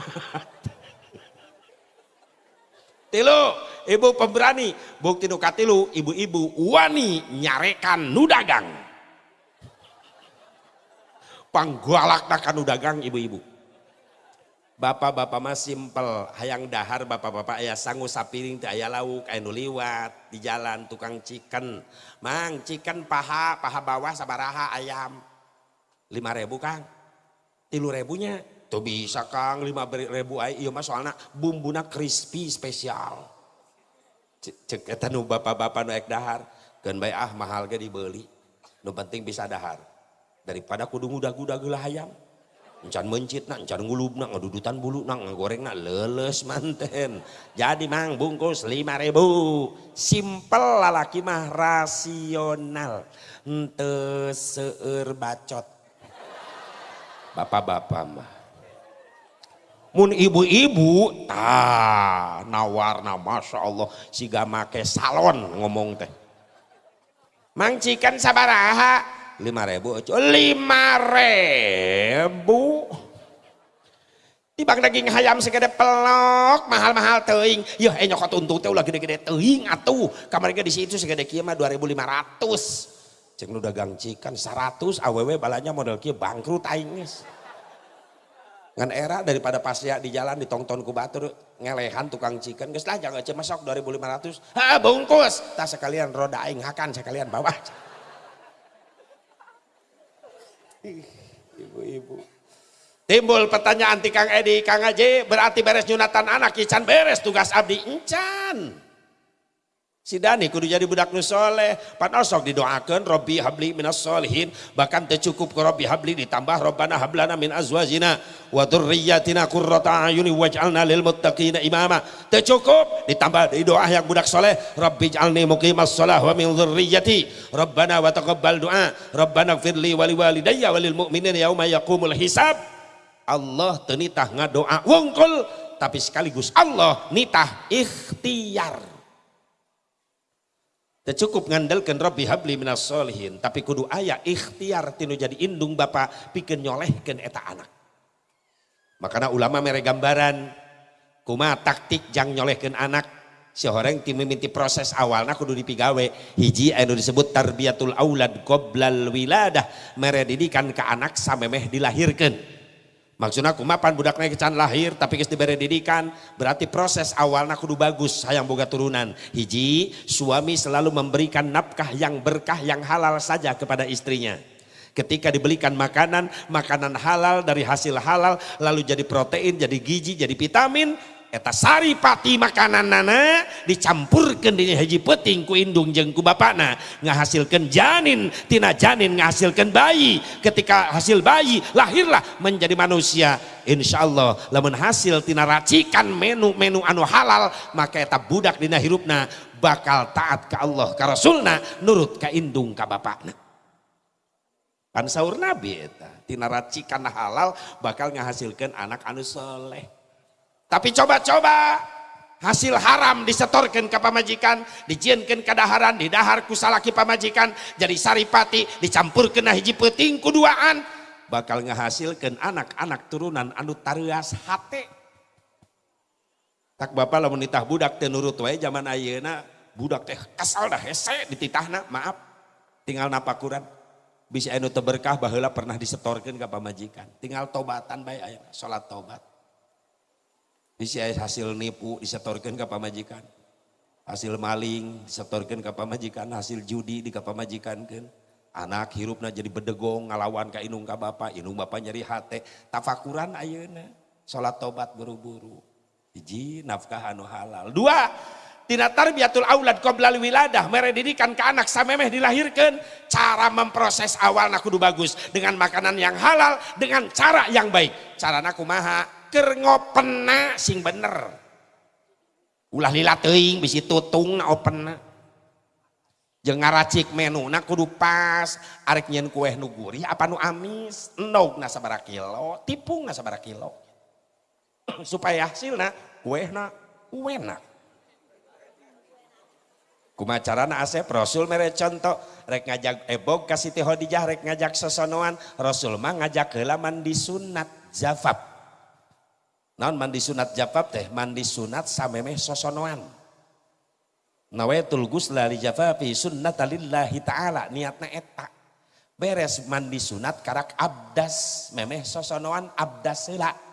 Tilu ibu pemberani. Bukti nu katilu ibu-ibu wani nyarekan nu dagang. Panggolak nu dagang ibu-ibu Bapak-bapak mah simpel, hayang dahar bapak-bapak ayah sanggup sapiring teh ayah lauk, ayah nuliwat di jalan tukang chicken. Mang chicken paha, paha bawah sabaraha ayam. Lima ribu kang, tilu ribunya. Tuh bisa kang lima ribu ayam, iya mah soalnya bumbuna crispy spesial. Cek nu bapak-bapak nu ek dahar, kan baik ah mahal ge dibeli. Nu penting bisa dahar. Daripada kudu ngudah-ngudah gula ayam encan mencit nak, encan ngulub nak, ngedudutan bulu nak, ngegoreng nak, leles manten. Jadi mang bungkus lima ribu. Simple lalaki mah rasional. Ente seur bacot. Bapak-bapak mah. Mun ibu-ibu, ta nawarna masya Allah siga make salon ngomong teh. Mang cikan sabaraha lima ribu. Lima ribu. Tibang daging hayam segede pelok mahal-mahal teing ya eh nyokot untuk teh ulah gede-gede teing atuh. Kamarnya di situ segede kieu mah 2500 cek nu dagang cikan 100 aww balanya model kia bangkrut aing ngan era daripada pas ya di jalan ditongton ku batur ngelehan tukang cikan geus lah jangan cema sok 2500 ha bungkus. Tak sekalian roda aing hakan sekalian bawa ibu-ibu. Timbul pertanyaan ti Kang Edi. Kang Aji berarti beres nyunatan anak ican beres tugas abdi. Encan Si Dani kudu jadi budak nu soleh. Padahal sok didoakan Robbi habli minas solihin. Bahkan tercukup ke Robbi habli ditambah Robbana hablana min azwajina. Wa durriyatina kurrata ayuni waj'alna lil muttaqina imama. Tercukup ditambah di doa yang budak soleh. Rabbi jalni muqimas sholah wa min dhurriyyati. Rabbana wa taqabbal doa. Rabbana firli wali walidayya walil mu'minin yauma yaqumul hisab. Allah tenitah ngadoa wungkul. Tapi sekaligus Allah nitah ikhtiar cukup ngandalkan Rabbi habli minas solihin tapi kudu ayah ikhtiar tinu jadi indung bapak bikin nyolehkan eta anak. Makanya ulama mere gambaran kuma taktik jang nyolehkan anak si orang tim mimiti proses awalnya kudu dipigawe. Hiji anu disebut tarbiyatul aulad qoblal wiladah. Mere didikan ke anak samemeh dilahirkan Maksudnya aku mapan budak naik can lahir tapi kes diberi didikan berarti proses awalnya kudu bagus hayang boga turunan. Hiji, suami selalu memberikan nafkah yang berkah yang halal saja kepada istrinya. Ketika dibelikan makanan, makanan halal dari hasil halal lalu jadi protein, jadi gizi, jadi vitamin, eta sari pati makanan nana dicampurkan di haji peting ku indung jeng bapakna. Ngahasilkan janin tina janin ngahasilkan bayi. Ketika hasil bayi lahirlah menjadi manusia. Insya Allah lamun hasil tina racikan menu-menu anu halal maka eta budak dina hirupna bakal taat ke Allah ke Rasulna nurut ke indung ke bapakna. Pan sahur nabi eta tina racikan halal bakal ngahasilkan anak anu soleh tapi coba-coba hasil haram disetorkan ke pamajikan, dijienkan ke daharan, didahar ku salaki pamajikan, jadi saripati, dicampurkan hiji peting kuduaan, bakal ngehasilkan anak-anak turunan anu tarias hati. Tak bapak lamun nitah budak teh nurut wae zaman ayeuna budak teh kesal dah hese dititahna, maaf. Tinggal napakuran. Bisa anu berkah baheula pernah disetorkan ke pamajikan. Tinggal tobatan bae aya salat tobat bisa hasil nipu disetorkan ke pamajikan. Hasil maling disetorkan ke pamajikan hasil judi di ke pamajikan kan anak hirupna jadi bedegong ngalawan ke inung ke bapak inung bapak nyari hati tafakuran ayeuna sholat tobat buru-buru. Hiji nafkah anu halal. Dua tina tarbiyatul aulad qoblal wiladah. Mere didikan ke anak samemeh dilahirkan cara memproses awal kudu bagus. Dengan makanan yang halal dengan cara yang baik. Cara kumaha keur ngopena sing bener. Ulah lila teuing bisi tutung na opena jeung ngaracik menu na kudu pas. Arek nyen kue nu gurih apa nu amis? Endog na sabaraha kilo tipung na sabaraha kilo. Supaya hasilna kue na enak kumacarana asep Rasul mere contoh. Rek ngajak ebog kasih teh Khadijah rek ngajak sosonoan Rasul mah ngajak heula mandi sunat zafab naon mandi sunat jafab teh? Mandi sunat samemeh sosonoan. Nawaitul gusla li jafafi sunnata lillahi ta'ala niatna eta. Beres mandi sunat karak abdas memeh sosonoan abdas sila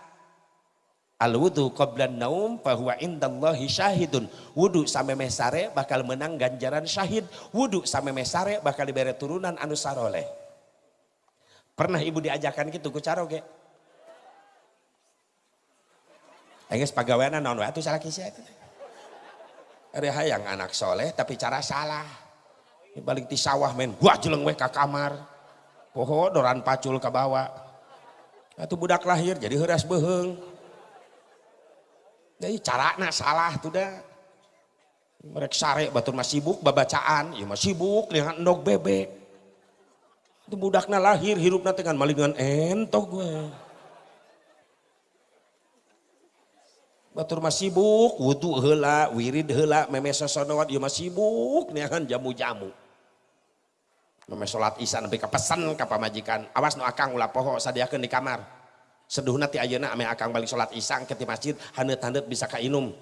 al wudu qablan naum fahuwa indallahi syahidun. Wudu samemeh sare bakal menang ganjaran syahid. Wudu samemeh sare bakal diberi turunan anu saroleh. Pernah ibu diajakan gitu ku caroge Engges pagaweana naon wae atuh salah kisah itu. Ada hayang anak soleh tapi cara salah. Balik di sawah men, gua jeleng we ka kamar. Poho doran pacul ke bawah. Atuh budak lahir jadi heuras beheung. Jadi carana salah tuh dah. Mereka sare batur masih sibuk babacaan, ya masih sibuk dengan endog bebek. Itu budaknya lahir hirupna dengan malingan entok gue. Batur masih sibuk wudhu hela wirid hela meme sosonowat ya masih sibuk kan jamu-jamu. Meme sholat isya sampai kepesan ke pamajikan. Awas no akang ulah poho sadiakan di kamar. Seduhna ti ayeuna ame akang balik sholat isya ke masjid handet-handet bisa kainum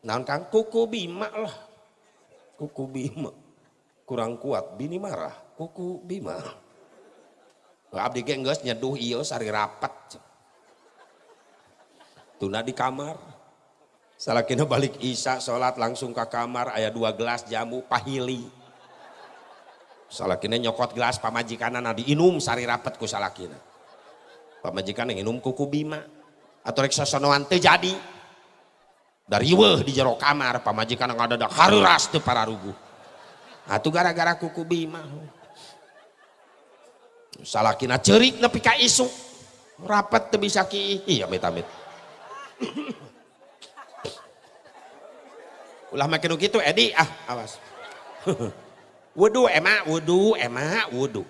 naon kang? Kuku bima lah. Kuku bima. Kurang kuat bini marah. Kuku bima. Abdi ge geus nyeduh ieu sari rapat. Tuna di kamar salakina balik isya sholat langsung ke kamar ayah dua gelas jamu pahili. Salakina nyokot gelas pamajikan di diinum sari rapat ku salakina. Pamajikan yang inum kuku bima atau rek sosonoan jadi. Dari weh di jero kamar pamajikan yang ada dah haruras para rugu atau gara-gara kuku bima salakina cerik nepi ka isu rapat tuh bisa ki. Iya amit-amit ulah makin gitu Edi. Ah awas. Wudhu emak wudhu emak wudhu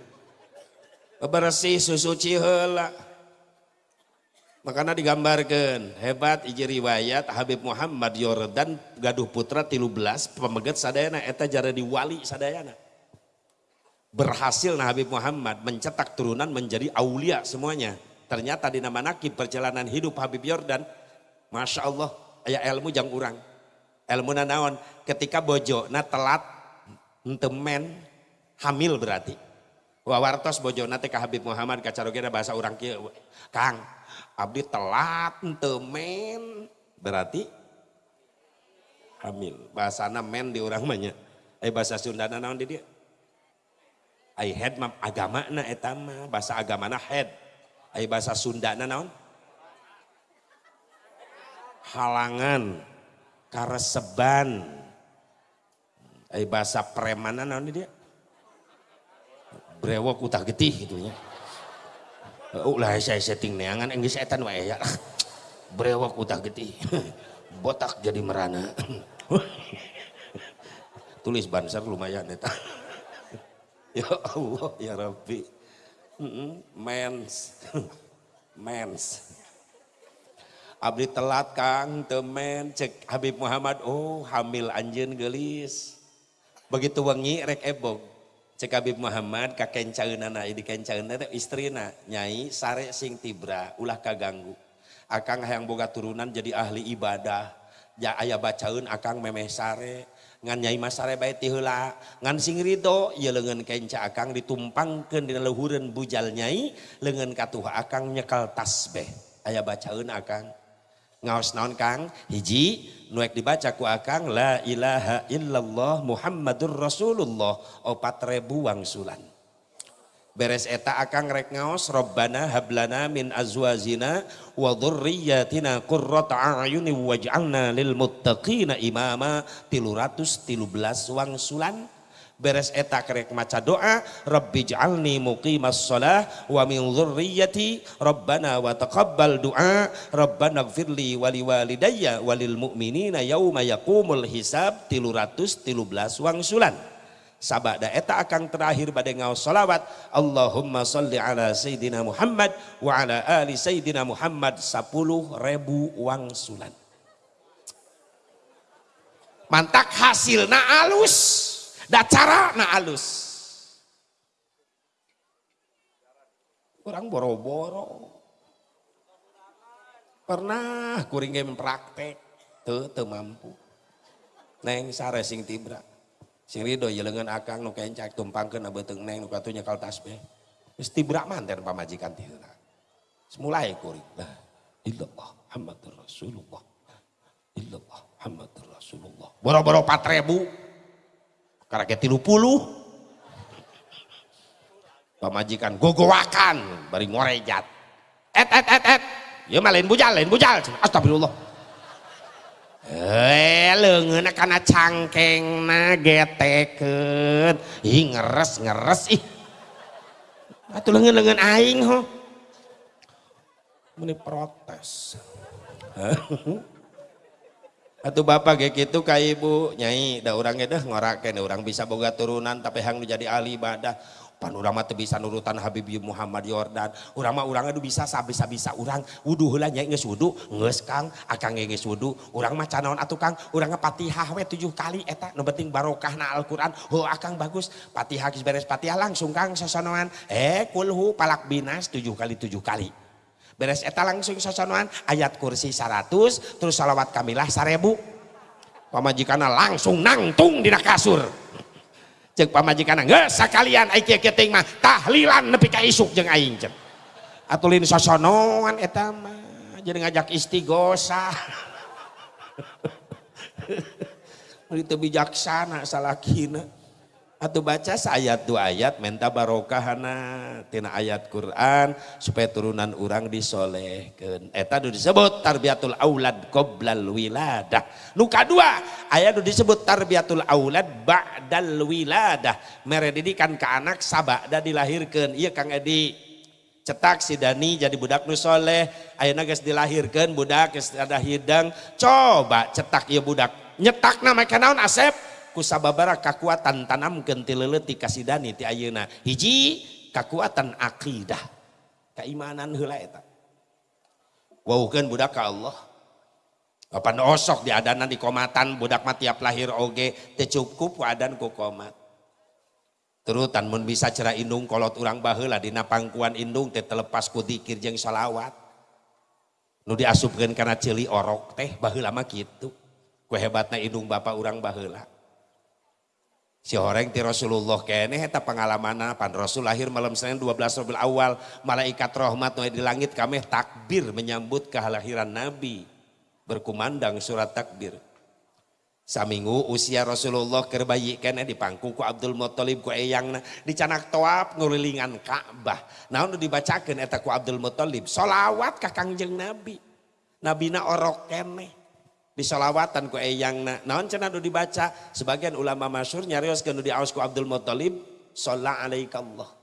bersih susu cihela makanya digambarkan hebat iji riwayat Habib Muhammad Yordan gaduh putra tilu belas pemegat sadayana eta jara di wali sadayana. Berhasil nah Habib Muhammad mencetak turunan menjadi aulia semuanya. Ternyata di nama nakib perjalanan hidup Habib Yordan Masya Allah ayah ilmu jang urang ilmu naon ketika bojo na telat temen hamil berarti. Wawartos bojo nate ka Habib Muhammad kacarogena bahasa orang kia Kang abdi telat temen berarti hamil. Bahasa men di orang banyak eh bahasa Sunda naon di dia. Ai head mah agama na etama bahasa agama na head. Ai bahasa Sunda naon halangan kareseban. Eh bahasa premanan naon dia? Brewok utah getih gitu ya. Ulah saya setting neangan enggak setan wae ya. Brewok utah getih. Botak jadi merana. Tulis banser lumayan eta. Ya Allah ya Rabbi. Mens. Mens Abdi telat Kang temen. Cek Habib Muhammad oh hamil anjen gelis begitu wengi rek ebog cek Habib Muhammad ka kencaeunana di kencaeunana istrina. Nyai sare sing tibra ulah kaganggu. Akang hayang boga turunan jadi ahli ibadah. Ya aya bacaun akang memeh sare. Ngan nyai masare bae ti heula. Ngan sing rido ieu leungeun kenca akang ditumpangkeun dina luhureun bujal nyai leungeun katuh akang nyekal tasbih aya bacaun akang ngaos naon Kang? Hiji nuek dibaca ku akang la ilaha illallah muhammadur rasulullah. Opat ribu wangsulan beres eta akang rek ngaos robbana hablana min azwazina wa dhurriyyatina qurrata a'yuni waj'alna lil muttaqina imama. 313 wangsulan beres eta kerek maca doa rabbi ja'alni muqimas shalah wa min dzurriyyati rabbana wa taqabbal du'a rabbana gfirli wa liwalidayya walil mu'minina yauma yaqumul hisab 313 wangsulan sabada eta akan terakhir pada ngaos salawat Allahumma salli ala sayyidina Muhammad wa ala ali sayyidina Muhammad 10 ribu wangsulan mantak hasilna alus da cara na alus orang boro-boro. Pernah kuring game praktek. Tuh tuh mampu. Neng sare sing tibra. Sing rido jelengan akang nu kencak tumpangkeun abeuteng neng nu katunya kal tasbih geus tibra manten pamajikan tiheulah semulai kuring. Lah illallah Muhammadur Rasulullah. Illallah Muhammadur Rasulullah. Boro-boro 4000 kayak tilu puluh. Pamajikan gogowakan bari ngorejat. Et et et et. Ya mah lain bujal lain bujal. Astagfirullah. Eh leungeun kana cangkengna getekeun ih ngeres ngeres. Ih. Atuh leungeun-leungeun aing ho. Meni protes Atuh bapak kayak gitu kayak ibu? Nyai da orangnya dah ngoraken orang bisa boga turunan tapi hang jadi ahli ibadah. Pan urang mah bisa nurutan Habib Muhammad Yordan. Urang mah urang aduh bisa sabisa bisa urang. Wudu heula nyai geus wudu? Geus Kang. Akang geus wudu. Urang mah canaon atuh Kang. Urang Fatihah we tujuh kali eta. Nu penting barokahna Al-Qur'an. Oh akang bagus. Fatihah geus beres Fatihah langsung Kang sasonoan eh kulhu palak binas tujuh kali tujuh kali beres eta langsung sosonoan ayat kursi 100 terus salawat kamilah 1000 pamajikana langsung nangtung dina kasur. Cek pamajikan geus sakalian aing keting mah tahlilan nepi ka isuk jeung aing cek atulin sosonoan eta mah jadi ngajak istighosa itu teu bijaksana salakina atau baca ayat dua ayat minta barokahana tina ayat Quran supaya turunan orang disolehkan eta itu disebut tarbiatul aulad qoblal wiladah. Nuka dua ayat itu disebut tarbiatul aulad ba'dal wiladah. Mere didikan ke anak sabada dilahirkan iya Kang Edi cetak si Dani jadi budak nu soleh ayeuna dilahirkan budak ada hidang. Coba cetak iya budak. Nyetak nama kenaon Asep kusababara kekuatan tanam ti leuleuti kasih dani ti ayeuna. Hiji kekuatan akidah. Keimanan heula eta. Waukeun budak Allah. Kapan osok di adanan di komatan budak mati tiap lahir oge teu cukup wadan ku komat. Terutan mun bisa cerah indung kolot urang baheula dina pangkuan indung teh telepas ku zikir jeung salawat. Nu diasupkeun kana celi orok teh baheula mah kitu. Ku indung bapak urang baheula Si orang ti Rasulullah kene eta pengalaman pan Rasul lahir malam Senin 12 Rabiul Awal. Malaikat rahmat di langit kami takbir menyambut kelahiran Nabi. Berkumandang surat takbir. Saminggu usia Rasulullah kerbayi kene dipangku ku Abdul Muthalib ku eyangna. Dicanak toap ngulilingan Ka'bah. Naon dibacakeun eta ku Abdul Muthalib solawat ka Kangjeng Nabi. Nabina orok kene disolawatan ku eyangna naon cenah nu dibaca? Sebagian ulama masyhur nyarioskeun nu diaos ku Abdul Muthalib shalla alaikallah.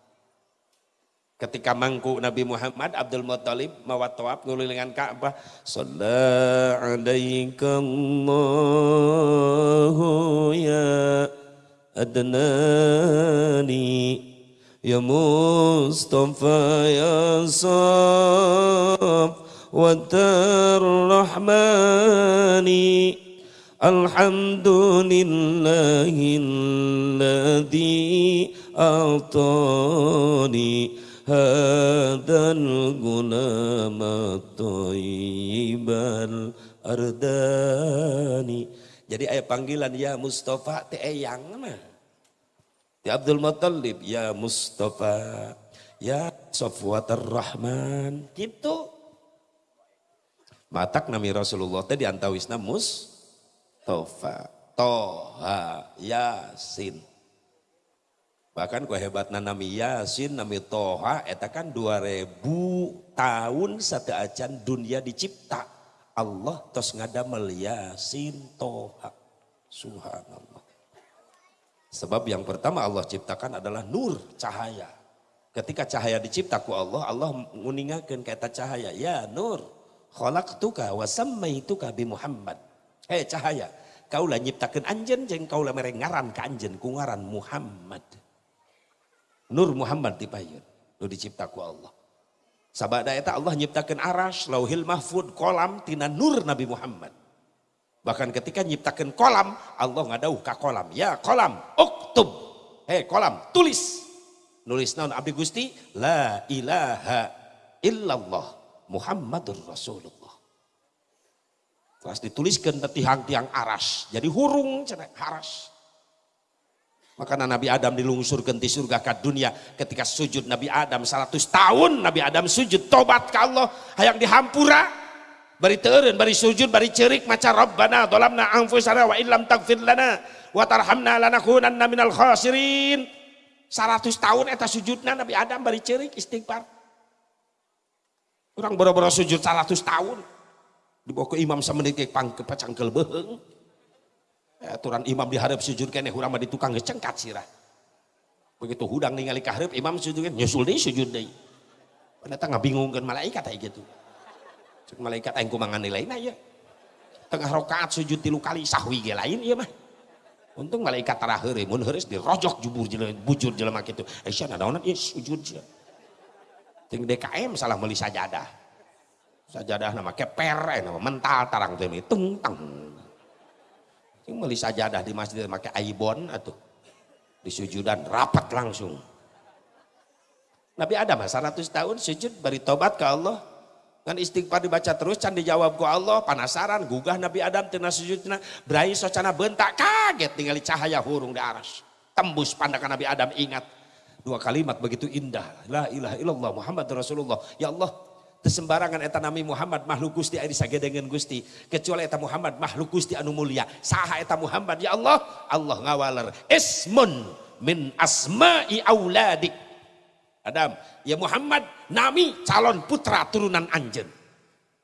Ketika mangku Nabi Muhammad Abdul Muthalib mawa tawaf ngulilingan Ka'bah shalla alaikallahu ya adnani ya Mustafa ya Saf والرحمن الحمد لله الذي أعطاني هذا الغلام الطيب الأرداني jadi ayat panggilan ya Mustafa teh eyang mah Ti Abdul Muttalib ya Mustafa ya Safwatar Rahman gitu Matak nami Rasulullah teh diantawisna Mustafa, Toha, Yasin. Bahkan ku hebatna nami Yasin, nami Toha, eta kan 2000 tahun satu acan dunia dicipta. Allah tos ngadamel Yasin, Toha. Subhanallah. Sebab yang pertama Allah ciptakan adalah nur, cahaya. Ketika cahaya diciptaku Allah, Allah nguningakan kata cahaya, ya nur khalaqtuka wa sammaituka bi Muhammad. Hei cahaya, kaulah nyiptakeun anjeun jeung kaulah mere ngaran ka anjeun ku ngaran Muhammad. Nur Muhammad dipayun, nu dicipta ku Allah. Sabada eta Allah nyiptakeun aras, lauhil mahfud, kolam tina nur Nabi Muhammad. Bahkan ketika nyiptakeun kolam, Allah ngadauh ka kolam. Ya kolam, uktub. Hei kolam, tulis. Nulis naon abdi Gusti, la ilaha illallah Muhammadur Rasulullah. Terus dituliskan di tiang-tiang aras. Jadi hurung cina aras. Maka Nabi Adam dilungsurkan di surga ke dunia ketika sujud Nabi Adam. 100 tahun Nabi Adam sujud. Tobat ke Allah. Hayang dihampura. Bari teureun bari sujud bari cerik. Maca rabbana dhalamna anfusana wa illam taghfir lana wa tarhamna lanakunanna minal khasirin. 100 tahun eta sujudna Nabi Adam bari cerik istighfar Orang boro-boro sujud 100 tahun. Dibawa ke imam sama ke pang ke pacangkel beheng. Ya, aturan imam diharap sujud kene hurang di tukang ngecengkat sirah. Begitu hudang ningali kaharep imam sujud kan nyusul deh sujud deh. Ternyata ngabingungkan malaikat kayak gitu. Cek malaikat aing kumangan nilai ya. Tengah rokaat sujud tilu kali sahwi ge lain iya mah. Untung malaikat terakhir mun heureus dirojok jubur jelema bujur jelema kitu. Aisyah naonan ieu sujud sia. Ting DKM salah meli sajadah. Sajadah nama keper, eh, nama mental tarang ini tung tang. Ting meli sajadah di masjid make aibon atau di sujudan rapat langsung. Nabi Adam 100 tahun sujud beri tobat ke Allah. Kan istighfar dibaca terus can dijawab ku Allah penasaran gugah Nabi Adam tina sujudna berai socana bentak kaget tinggali cahaya hurung di aras. tembus pandangan Nabi Adam ingat dua kalimat begitu indah. La ilaha illallah Muhammad Rasulullah. Ya Allah sembarangan eta nami Muhammad makhluk Gusti aya sagedengan Gusti. Kecuali eta Muhammad makhluk Gusti anu mulia. Saha eta Muhammad ya Allah Allah ngawaler. Ismun min asma'i auladik Adam ya Muhammad nami calon putra turunan anjen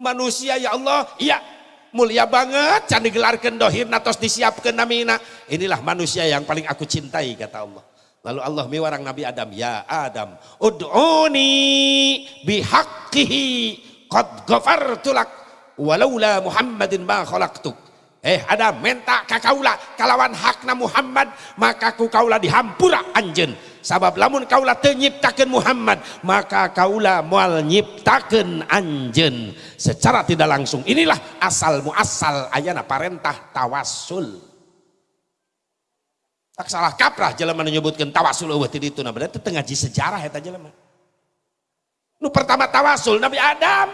manusia ya Allah iya mulia banget. Can digelarkan dohir natos disiapkan namina. Inilah manusia yang paling aku cintai kata Allah lalu Allah mewarang Nabi Adam ya Adam ud'uni bihaqqihi qad ghafartu lak walaula Muhammadin ma khalaqtuk. Eh Adam minta kakaula kalawan hakna Muhammad maka ku kaula dihampura anjen sabab lamun kaulah tenyiptakan Muhammad maka kaulah mual nyiptakan anjen secara tidak langsung inilah asal muasal ayana parentah tawasul tak salah kaprah jelema menyebutkan tawasul eueuh ti ditu nah berarti teu ngaji sejarah eta jelema nu pertama tawasul Nabi Adam.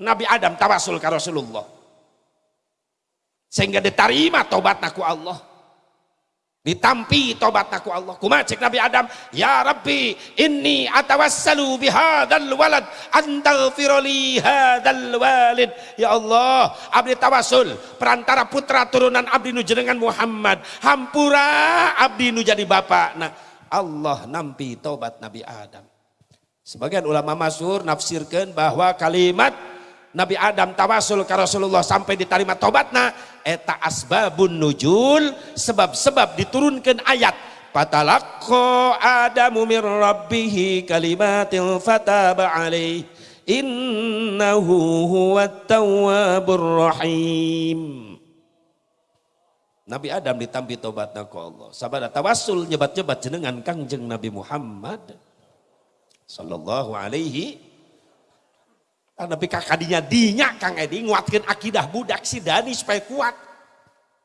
Nabi Adam tawasul ka Rasulullah. Sehingga diterima tobatna ku Allah ditampi tobat aku Allah. Kuma cek Nabi Adam ya Rabbi inni atawassalu bihadzal walad antaghfirli hadzal walid. Ya Allah abdi tawasul perantara putra turunan abdi nu jenengan Muhammad. Hampura abdi nu jadi bapak. Nah Allah nampi tobat Nabi Adam. Sebagian ulama masyhur nafsirkan bahwa kalimat Nabi Adam tawasul ke Rasulullah sampai diterima tobatna eta asbabun nujul sebab-sebab diturunkan ayat. Fatalaqqa adamu min rabbih kalimatil fataba alaih. Innahu huwat tawwabur rahim. Nabi Adam ditampi tobatna ku Allah. Sabada tawasul nyebat-nyebat jenengan kangjeng Nabi Muhammad sallallahu alaihi tapi kakadinya dinya Kang Edi nguatkan akidah budak si Dani supaya kuat.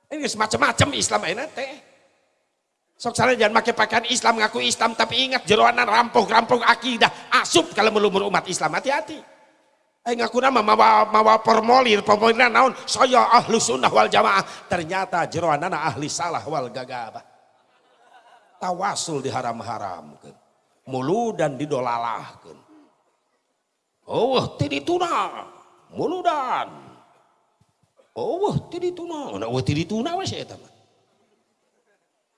Ini semacam-macam Islam ini teh. Sok sana jangan pakai pakaian Islam ngaku Islam tapi ingat jeroanan rampung-rampung akidah asup kalau melumur umat Islam hati-hati. Eh ngaku nama mawa mawa formulir formulir naon saya ahlu sunnah wal jamaah ternyata jeroanan ahli salah wal gagabah. Tawasul diharam-haramkan. Mulu dan didolalahkan Oh, tuna, muludan. Oh, tuna, Nah, oh tuna wes mah.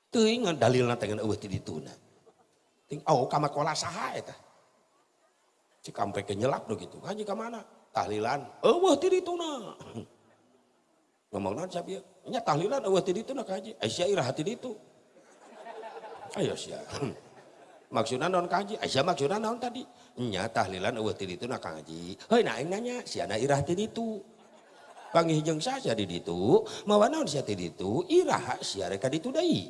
Teu ingat dalilna dengan eueuh tuna. Ting oh kama kola saha eta. Cik sampai ke nyelap do gitu. Haji ka mana? Tahlilan. Eueuh tuna. Ngomong naon sabieu? Nya tahlilan eueuh tuna ka haji. Aisyah hati itu. Ayo sia. Maksudnya non kaji. Aisyah maksudnya non tadi nya tahlilan eueuh ti ditu na Kang Haji heuh na aing nanya si ana irah ti ditu panggih jeung saja di ditu mawa naon sia ti ditu irah sia rek ka ditu deui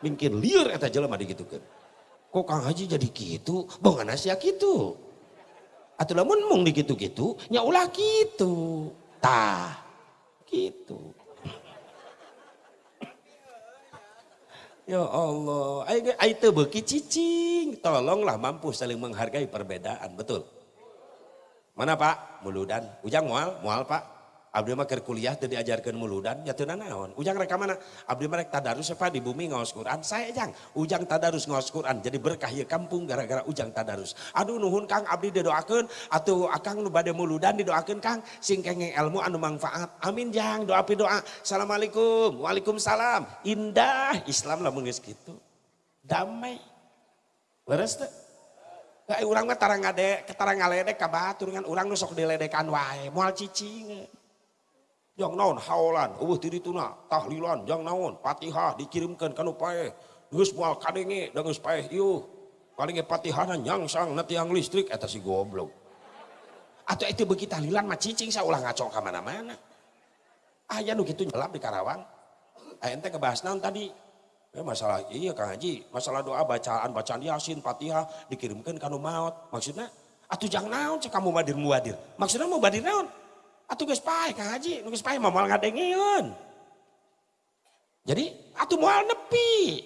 mungkin lieur eta jelema digitukeun kok Kang Haji jadi kitu bongana sia kitu atuh lamun mung dikitu-kitu nya ulah kitu tah gitu Ya Allah, itu beki cicing, tolonglah mampu saling menghargai perbedaan, betul. Mana Pak? Muludan. Ujang mual, mual Pak. Abdi mah keur kuliah teu diajarkeun muludan ya teu naon. Ujang rek mana? Abdi mah rek tadarus apa di bumi ngaos Quran. Saya jang, ujang tadarus ngaos Quran jadi berkah ya kampung gara-gara ujang tadarus. Aduh nuhun Kang abdi didoakeun atuh akang nu bade muludan didoakeun Kang sing kengeng ilmu anu manfaat. Amin jang, doa pi doa. Assalamualaikum. Waalaikumsalam. Indah Islam lamun geus kitu. Damai. Leres teh? Kayak urang mah tarang ngade, tarang ngaledek ka batur nu sok diledekan wae, moal cicing yang naon haolan eueuh ti dituna tahlilan yang naon Fatihah dikirimkan kanu paeh geus moal kadenge da geus paeh ieu kadenge Fatihahna nyangsang na tiang listrik eta si goblok atau itu beuki tahlilan mah cicing ulah ngaco ka mana-mana aya nu kitu nyelap di Karawang aya ente ngebahas naon tadi Ya, masalah iya Kang Haji, masalah doa bacaan bacaan Yasin, Fatihah dikirimkan kanu maut. Maksudnya atuh jangan naon cek kamu badir muadir. Maksudnya mau badir naon? Atuh geus pae Kang Haji, nu geus pae mah moal ngadengieun. Jadi atuh moal nepi.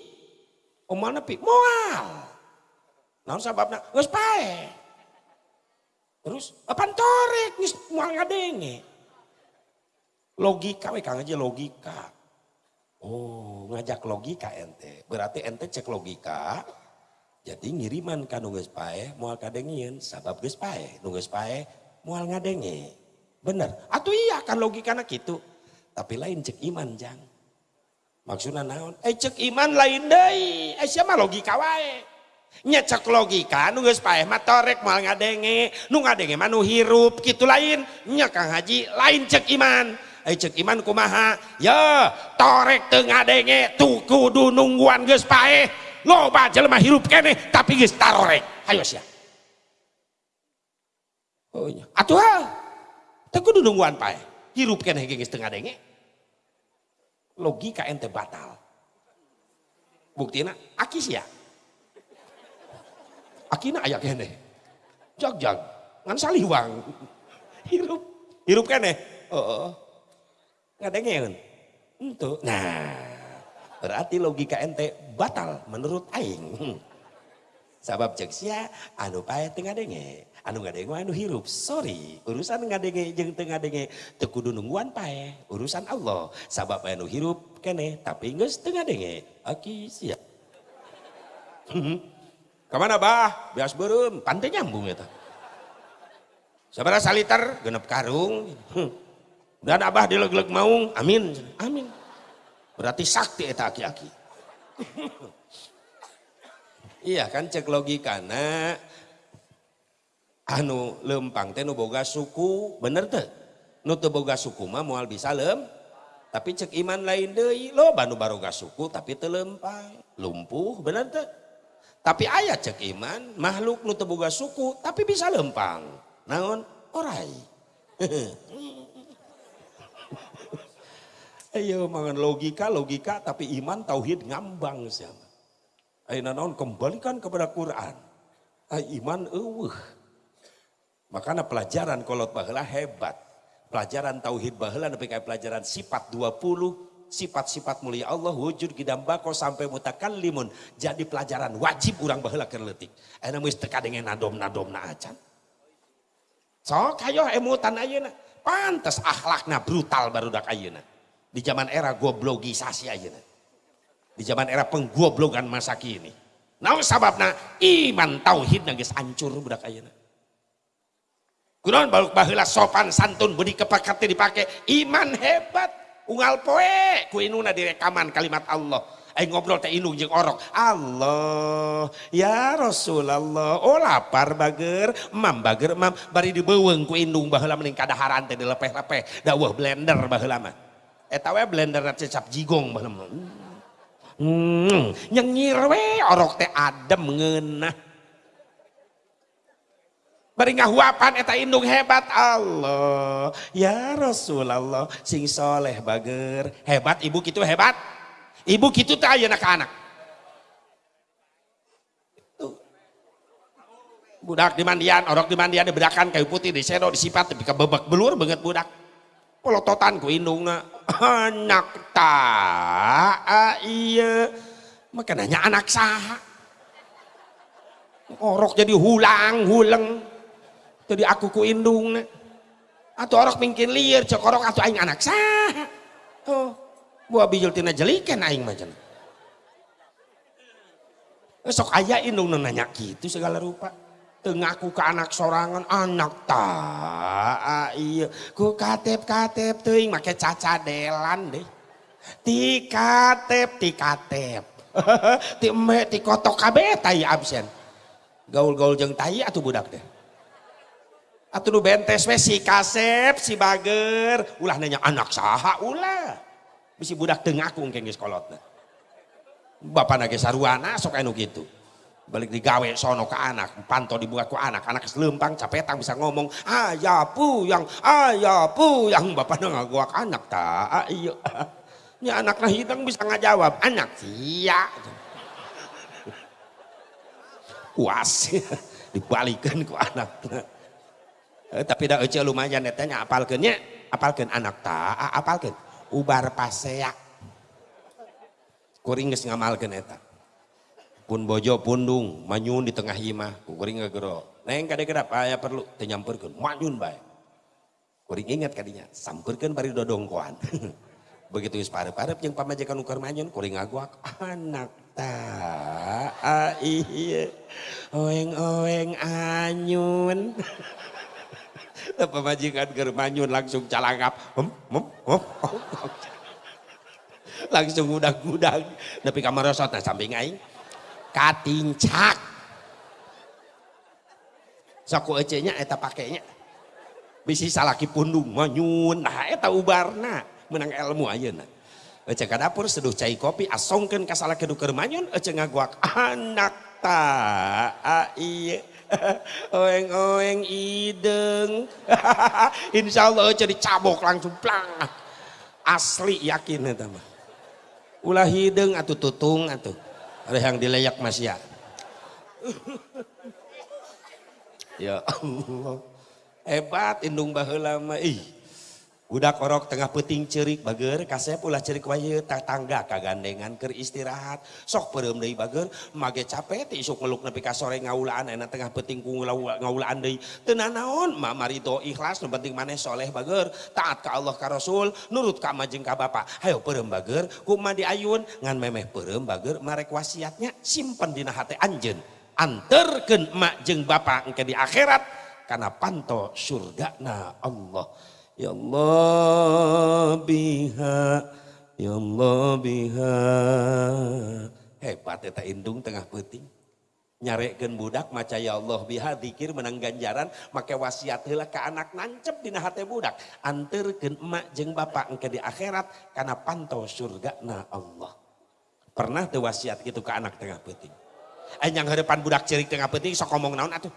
Oh moal nepi, moal. Naon sababna? Geus pae. Terus apa torek geus moal ngadenge. Logika we Kang Haji logika. Oh, ngajak logika ente. Berarti ente cek logika, jadi ngiriman kan nunggu pae mual kadengin sabab geus pae nunggu pae mual ngadenge. Bener. Atau iya kan logikana gitu. Tapi lain cek iman jang. Maksudnya naon? Eh cek iman lain deh. Eh siapa logika wae. Nya cek logika nunggu pae mah torek ngadenge, nu ngadenge mah nu hirup gitu lain. Nya Kang Haji lain cek iman. Eh cek iman kumaha? Ya, torek teu ngadenge tuh kudu nungguan geus pae loba jelema hirup kene tapi geus tarorek hayo sia oh iya atuh teu kudu nungguan pae. Hirup kene geus tengah denge. Logika ente batal. Buktina aki sia. Akina aya kene. Jag jag. Ngan saliwang. Hirup hirup kene. Oh, oh. ngadenge itu nah berarti logika ente batal menurut aing. Sabab cek sia anu pae tengah denge anu ngadenge anu hirup. Sorry urusan ngadenge jeung tengah denge teu kudu nungguan pae urusan Allah. Sabab anu hirup kene tapi geus tengah denge aki sia. Hmm. ke mana bah? Bias beureum. Pantai nyambung eta. Sabara saliter genep karung. Dan abah dileg-leg maung. Amin. Amin. Berarti sakti eta aki-aki iya kan cek logika na anu lempang teh nu boga suku bener teh? Nu teu boga suku mah moal bisa lem. Tapi cek iman lain deui lo banu baroga suku tapi teu lempang. Lumpuh bener teh? Tapi ayat cek iman makhluk nu teu boga suku tapi bisa lempang. Naon? Orai. Ayo mangan logika, logika tapi iman tauhid ngambang siapa. Ayo naon kembalikan kepada Quran. Ayo iman eueuh. Makanya pelajaran kolot baheula hebat. Pelajaran tauhid baheula nepi kayak pelajaran sifat 20 sifat-sifat mulia Allah wujud gidam bako sampai mutakallimun jadi pelajaran wajib orang baheula keur leutik. Ayeuna geus teka dengan nadom-nadom na acan. Sok hayo emutan ayeuna. Pantes akhlakna brutal barudak ayeuna. Di zaman era goblogisasi aja. Di zaman era penggoblogan masa kini. Nah sababna iman tauhid nangis hancur budak ayeuna. Kunaon baluk baheula sopan santun budi kepakati dipakai iman hebat unggal poe ku inuna direkaman kalimat Allah. Ayo ngobrol teh indung jeung orok. Allah, ya Rasulullah. Oh lapar bager, mam bager mam bari dibeuweung ku indung baheula mending kadaharan teh dilepeh-lepeh. Dawuh blender baheula mah etawa blender cecap jigong baheula hmm, nyengir we orok teh adem ngeunah bari ngahuapan eta indung hebat Allah. Ya Rasulullah sing soleh bager. Hebat ibu gitu hebat. Ibu gitu teh ayeuna ka anak? Budak di mandian, orok di mandian dibedakan kayu putih di disipat tapi kebebek belur banget budak pelototan ku indungna anak tak iya. Maka nanya anak sah orok jadi hulang hulang jadi aku ku indung atau orok mungkin liar cok orok atau aing anak sah oh buah bijul tina jelikan aing macam sok ayah indung nanya gitu segala rupa tengaku ke anak sorangan anak tak iya. Ku katep katep teuing make cacadelan deh. Ti katep ti katep. Ti me ti kotok kabe tai absen. Gaul-gaul jeng tai atau budak deh. Atau nu bentes we si kasep si bager. Ulah nanya anak saha ulah? Bisi budak tengaku ngkeng geus kolotna bapak nage saruana sok anu gitu balik digawe sono ke anak panto dibuka ke anak. Anak selempang capetang bisa ngomong ayah pu yang ayah pu yang bapak nggak gua anak tak ah, iya. Ini anak nah hidang bisa ngajawab anak sia puas. Dibalikan ke anak. Eh, tapi dah ece lumayan netanya apalkennya apalken anak tak apalken ubar paseak kuring geus ngamalkeun eta pun bojo pundung manyun di tengah imah kuring ngegero neng kade kenapa ya perlu tenyampurkan manyun baik kuring ingat kadinya sampurkan bari dodongkoan. Begitu geus parep-parep jeung pamajikan nu keur manyun kuring ngaguak anak ta iya oeng-oeng anyun. Pamajikan keur manyun langsung calangap hum, hum, hum, hum. langsung udah-udah tapi kamar rosot nah samping aing katincak sok ecenya eta pakainya. Bisi salaki pundung manyun. Nah eta ubarna. Menang ilmu ayeuna. Ece ka dapur seduh cai kopi asongkeun ka salaki nu keur manyun ece ngaguak anak ta iya oeng-oeng ideng. Insyaallah ece dicabok langsung plang. Asli yakin eta mah. Ulah hidung atau tutung atau ada yang dileyak mas ya? Ya Allah. Hebat indung baheula ih Budak orok tengah peting cerik bager, kasep ulah cerik waye tak tangga kagandengan ker istirahat. Sok perem deui bager, mage capek ti isuk meluk nepi ka sore ngaulaan enak tengah peting ku ngaulaan deui. Teu naon, ma marito ikhlas nu penting maneh soleh bager, taat ka Allah ka Rasul, nurut ka majeng ka bapa. Hayo perem bager, kumaha diayun ngan memeh perem bager marek wasiatnya simpen dina hate anjeun. Anterkeun mak jeung bapa engke di akhirat karena panto surgana Allah. Ya Allah biha. Ya Allah biha. Hebat eta indung tengah peting nyarekeun budak maca ya Allah biha dikir menang ganjaran make wasiat ka anak nancep dina hate budak. Anterkeun emak jeung bapak engke di akhirat kana pantau surga na Allah. Pernah teu wasiat gitu ke anak tengah peting eh yang hadapan budak cerik tengah peting sok ngomong naon atuh?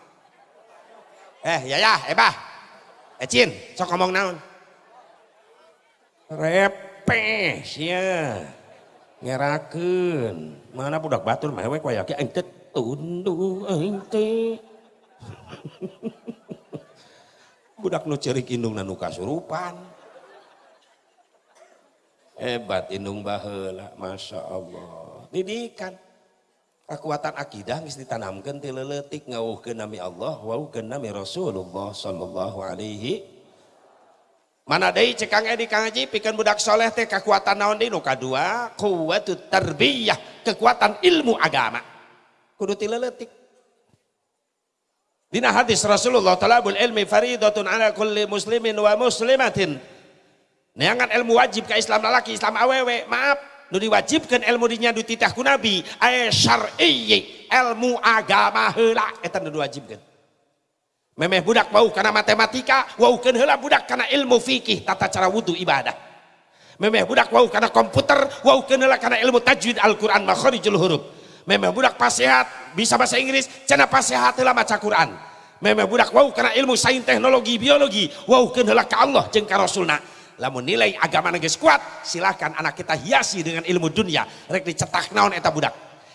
Eh ya ya ebah Ecin, sok ngomong naon. Repes ya. Ngerakeun. Mana budak batur mewek wayake ente tundu ente. budak nu cerik indung nu kasurupan. Hebat indung baheula, Masya Allah. Didikan. Kekuatan akidah geus ditanamkeun ti leuletik ngawuhkeun nami Allah wauhkeun nami Rasulullah sallallahu alaihi. Mana deui cek Kang Edi Kang Haji pikeun budak soleh teh kekuatan naon deui nu kadua quwwatut tarbiyah kekuatan ilmu agama. Kudu ti leuletik. Dina hadis Rasulullah talabul ilmi faridatun ala kulli muslimin wa muslimatin. Neangan ilmu wajib ke Islam lalaki Islam awewe maaf nu diwajibkan ilmu dinya di titah ku nabi. Aya syar'i ilmu agama heula. Eta nu diwajibkan memeh budak wau karena matematika waukeun heula budak karena ilmu fikih tata cara wudu ibadah. Memeh budak wau karena komputer waukeun heula karena ilmu tajwid Al-Qur'an makharijul huruf. Memeh budak pasehat bisa bahasa Inggris cenah pasehat heula maca Quran. Memeh budak wau karena ilmu sains teknologi biologi waukeun heula ka Allah jeung ka Rasulna lamun nilai agama geus kuat silahkan anak kita hiasi dengan ilmu dunia. Rek dicetak naon eta budak?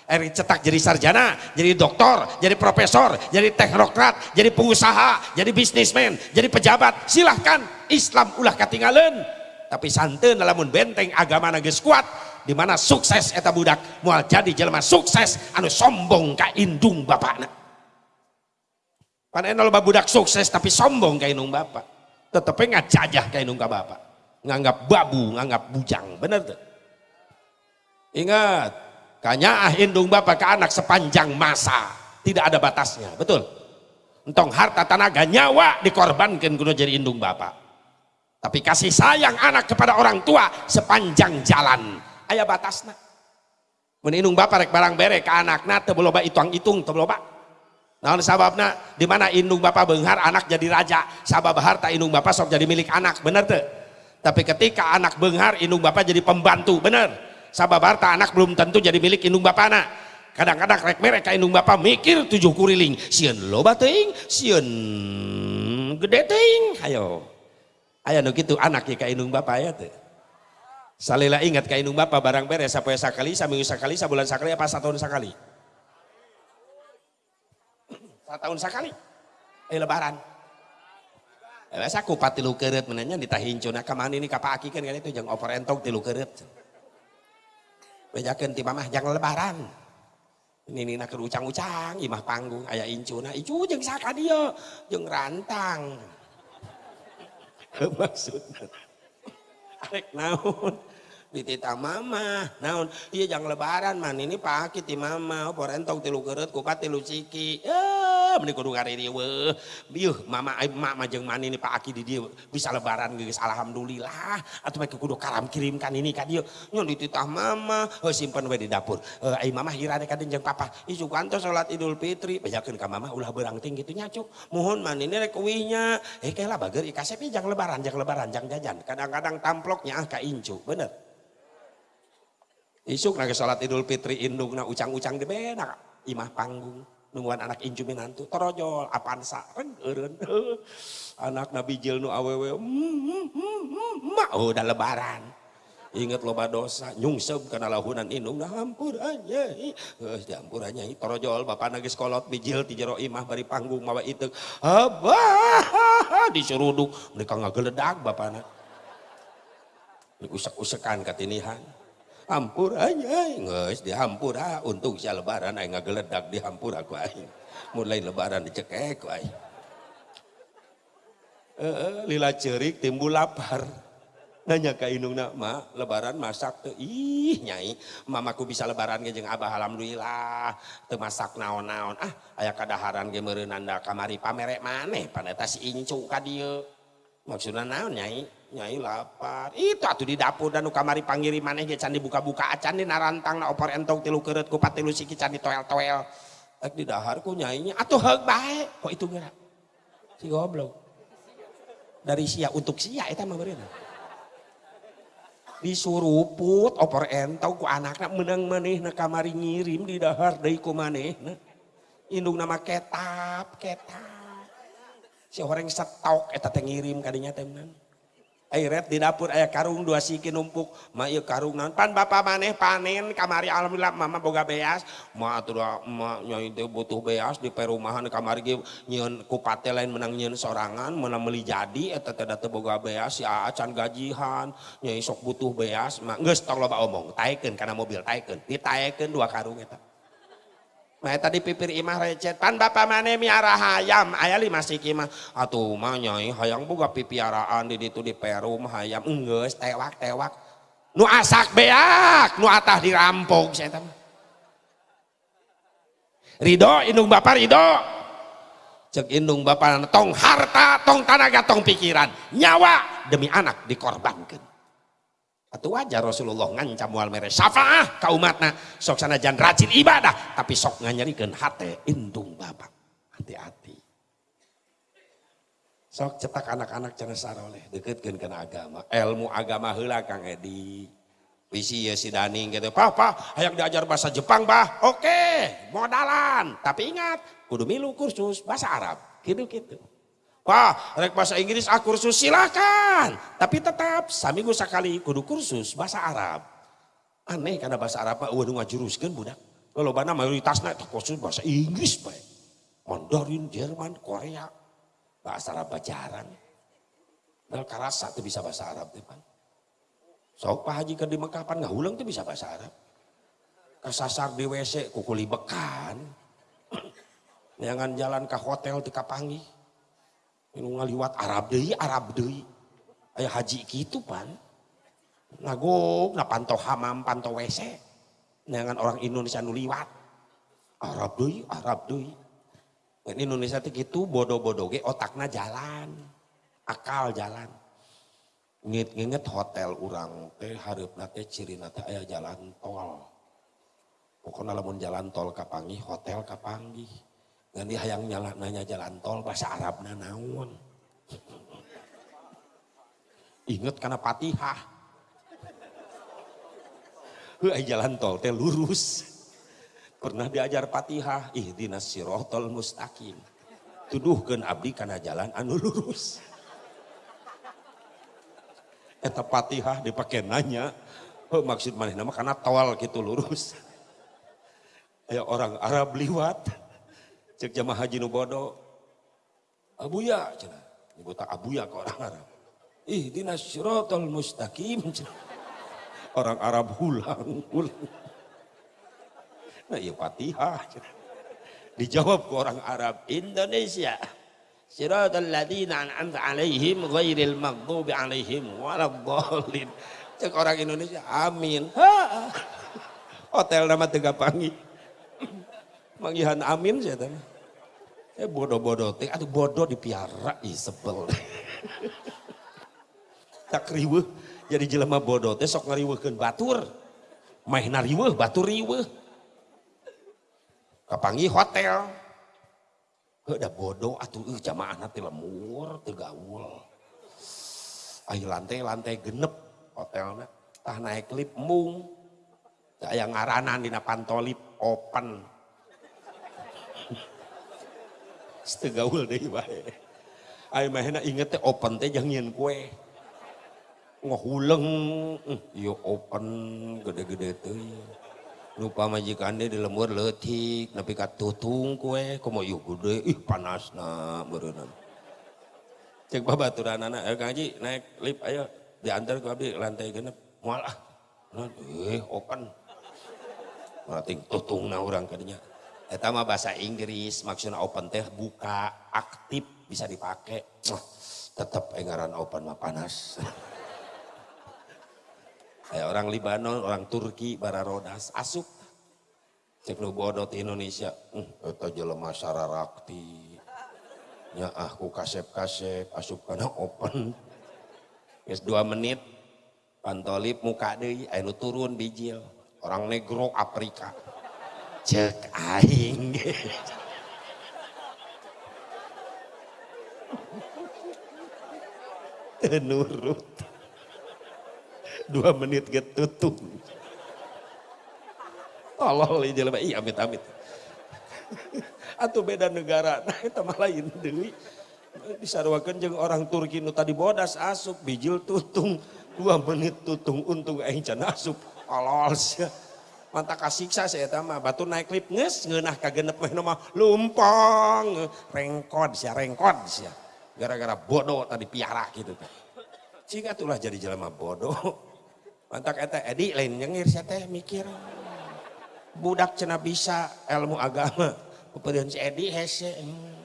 Rek cetak jadi sarjana jadi doktor jadi profesor jadi teknokrat jadi pengusaha jadi bisnismen jadi pejabat. Silahkan Islam ulah katinggalan. Tapi santen lamun benteng agama geus kuat di mana sukses eta budak? Mual jadi jelema sukses anu sombong ka indung bapakna. Pan loba budak sukses tapi sombong ka indung bapak. Tetep ngajajah ka indung ka bapak nganggap babu, nganggap bujang. Benar tuh? Ingat, kanya indung bapak ke anak sepanjang masa. Tidak ada batasnya, betul? Entong harta tenaga nyawa dikorbankan kuno jadi indung bapak. Tapi kasih sayang anak kepada orang tua sepanjang jalan. Ayah batasnya. Menindung bapak rek barang bere ke anak na teu loba itong-itung teu loba. Naon sababna di mana indung bapak benghar anak jadi raja, sabab harta indung bapak sok jadi milik anak, bener tuh? Tapi ketika anak benghar, indung bapak jadi pembantu, bener. Sabab harta anak belum tentu jadi milik indung bapak anak. Kadang-kadang rek mereka indung bapak mikir tujuh kuriling. Sieun loba teuing, sieun gede teuing. Ayo. Ayo nu kitu anak ya indung bapak ya teh. Salila ingat ka indung bapak barang beres sapoe sakali, saminggu sakali, sabulan sakali apa setahun sakali? Setahun sakali. Eh lebaran. Biasa kupat tilu keret menanya ditahincuna ke mana ini kapaki kan itu jangan over entong tilu keret. Bejakan mamah jangan lebaran. Ini nina kerucang-ucang imah panggung ayah incuna icu jeng saka dia jeng rantang. Maksudnya. Arek naon. Dititah mama naon? Iya jangan lebaran man ini pake ti mama. Porentong tilu keret kupat tilu ciki. Ya meni kudu kariri weh. Biuh mama ay mama jeung man ini pake di dia bisa lebaran geus alhamdulillah. Atuh make kudu karam kirimkan ini ka dieu. Nyon dititah mama oh, simpen we di dapur. Uh, ay mama hirane ka jeung papa. Isu kanto salat idul fitri. Bejakeun ka mama ulah berang tinggi gitu nyacuk. Mohon man ini rek uwinya eh lah bager ikasep jangan lebaran jangan lebaran jangan jajan. Kadang-kadang tamploknya ah ka incu. Bener Isuk nage salat idul fitri indung na ucang-ucang di bena imah panggung nungguan anak inju minantu torojol apansa reng anak nabi jil nu awewe mak oh udah lebaran. Inget loba dosa nyungsep karena lahunan indung nah aja eh ampurannya torojol bapak nagis kolot bijil ti jero imah bari panggung mawa itu abah disuruduk mereka ngageledak bapak anak usek-usekan katinihan hampur aja nges dihampur ah. Untung sia lebaran aing ngageledak dihampur aku aing mulai lebaran dicekek aing uh, lila cerik timbul lapar. Nanya ke indungna ma lebaran masak tuh? Ih nyai mamaku bisa lebaran ge abah alhamdulillah. Teu masak naon-naon. Ah aya kadaharan ge anda kamari pamerek maneh paneta si incu ka maksudna naon nyai nyai lapar. Itu atuh di dapur dan kamari panggiri maneh ge can dibuka-buka acan di narantang na opor entong tilu keureut kupat tilu siki can ditoel-toel ek di dahar ku nyainya atuh heug bae. Kok itu geura si goblok. Dari sia untuk sia eta mah beureuna disuruput opor entong ku anakna menang manehna kamari ngirim di dahar deui ku manehna indung nama ketap ketap si orang setok eta teh ngirim kadinya teh Airet di dapur ayah karung dua siki numpuk. Ma ieu karung naon pan bapak maneh panen kamari alhamdulillah mama boga beas. Ma atuh ma nyai teh butuh beas di perumahan kamari ge nyieun kupate lain menang nyieun sorangan menang meuli jadi eta teh teu boga beas. Si acan gajihan nyai sok butuh beas. Ma geus tong loba omong taekeun kana mobil taekeun. Ditaekeun dua karung eta Nah tadi pipir imah recet. Pan bapak mana miara hayam. Ayah lima siki mah atuh mah nyai hayang buka pipiaraan di ditu di Peru mah hayam. Enggeus tewak tewak. Nu asak beak nu atah dirampok saya tahu Ridho indung bapak Ridho cek indung bapak tong harta tong tanaga tong pikiran. Nyawa demi anak dikorbankan atau wajar Rasulullah ngancam wal mere syafaah ka umatna. Sok sanajan rajin ibadah tapi sok nganyarikeun hate indung bapak. Hati-hati. Sok cetak anak-anak cenah saroleh deketkeun kana agama. Ilmu agama heula Kang Edi. Visi ya si Dani gitu papa hayang diajar bahasa Jepang bah. Oke modalan. Tapi ingat kudu milu kursus bahasa Arab. Gitu-gitu Wah, rek bahasa Inggris ah kursus silakan. Tapi tetap saminggu sekali kudu kursus bahasa Arab. Aneh karena bahasa Arab mah waduh ngajuruskeun budak. Kalau bana mayoritasnya kursus bahasa Inggris bae. Mandarin, Jerman, Korea. Bahasa Arab jarang. Bel karasa tuh bisa bahasa Arab depan. Sok Pak Haji ke di Mekah pan ngahulang tuh bisa bahasa Arab. Kesasar di WC kukuli bekan. Jangan jalan ke hotel di Kapangi Inu ngaliwat Arab deui, Arab deui. Aya haji gitu pan. Nagok, na pantau hamam, pantau WC. Dengan orang Indonesia nu liwat. Arab deui, Arab deui. Dan Indonesia teh gitu bodoh-bodoh ge otakna jalan. Akal jalan. Nginget-nginget hotel orang teh hareupna teh cirina teh aya jalan tol. Pokoknya lamun jalan tol kapangi, hotel kapangi Ngan hayang nyala nanya jalan tol bahasa Arabna naon. Ingat karena patihah. Hei jalan tol teh lurus. Pernah diajar patihah, ihdinas sirotol mustaqim. Tuduhkan abdi karena jalan anu lurus. Eta patihah dipakai nanya, oh, maksud mana nama karena tol gitu lurus. Ya orang Arab liwat, cek jamaah haji nu bodoh. Abuya cenah nyebut abuya ke orang Arab. Ih dinas syiratal mustaqim orang Arab hulang hulang. Nah iya fatihah cenah dijawab ke orang Arab Indonesia Siratal ladina an'amta alaihim ghairil maghdubi alaihim waladdallin. Cek orang Indonesia amin. Hotel nama Tega Pangi manggihan amin saya tanya eh bodoh-bodoh teh. Aduh bodoh dipiara. Ih sebel. Tak riweuh. Jadi jelema bodoh teh sok ngariweuhkeun batur. Main riweuh batur riweuh. Kapangi hotel. Udah bodoh atuh uh, jamaah nanti lemur tegaul ayo lantai lantai genep hotelnya tah naik lip mung. Yang ngaranan dina pantolip open setegaul deh bae ayo mahena inget teh open teh jangan kue. Ngehuleng. Yo open gede-gede tuh lupa majikan dia di lemur letik tapi kat tutung kue komo yuk gede? Ih panas na berenang cek babaturan anak ayo kaji naik lip ayo. Diantar ke abdi lantai genep. Mual ah. Eh open. Mating tutung na orang kadinya Eta mah bahasa Inggris maksudnya open teh buka aktif bisa dipakai tetap engaran open mah panas Kayak orang Libanon, orang Turki, Bararodas, asup. Cek nu bodoh di Indonesia. Hmm, eta jelema sararakti. Ya aku kasep-kasep, asup kana open. Guys dua menit, pantolip muka deh, ayo turun bijil. Orang negro Afrika. Cek aing. Tenurut dua menit get tutup. Tolol ya jelema iya amit amit. Atau beda negara, nah itu mah lain deui. Disarwakeun jeung orang Turki nu tadi bodas asup bijil tutung dua menit tutung untung aing can asup sia. Manta kasiksa saya eta mah batu naik lip geus ngeunah ka genep mah mah lumpang rengkod sia rengkod sia. Gara-gara bodoh tadi piara gitu. Jika itulah jadi jelema bodoh. Mantak eta Edi lain nyengir saya teh mikir. Budak cina bisa ilmu agama. Kemudian si Edi hese. Hmm.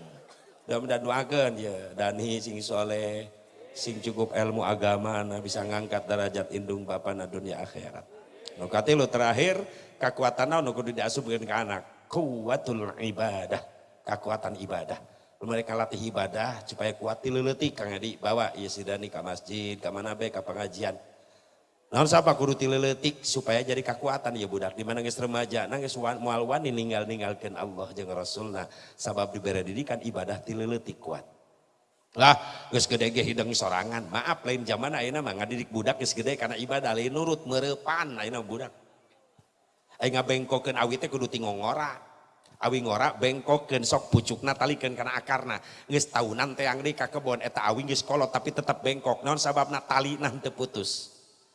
Mudah-mudahan doakan ya. Dani sing soleh. Sing cukup ilmu agama. Nah bisa ngangkat derajat indung bapak na dunia akhirat. Nukati lu terakhir. Kekuatan naon kudu diasupkeun ke anak. Kuatul ibadah. Kekuatan ibadah mereka latih ibadah supaya kuat tileletik Kang Edi bawa iya si Dani ke masjid ke mana be ke pengajian Nah, siapa kudu tileletik supaya jadi kekuatan ya budak. Di mana geus remaja, nangis moal wani ninggal ninggalkan Allah jeung Rasulna. Sabab diberi didikan ibadah tileletik kuat. Lah, geus gede ge hidung sorangan. Maaf lain zaman ayeuna mah ngadidik budak geus gede karena ibadah lain nurut mereupan ayeuna budak. Aing ngabengkokeun awi teh kudu tingongora. Awi ngora bengkokeun sok pucukna talikeun kana akarna. Geus tahunan teh angdi ka kebon eta awi geus kolot tapi tetap bengkok. Naon sababna talina teu putus.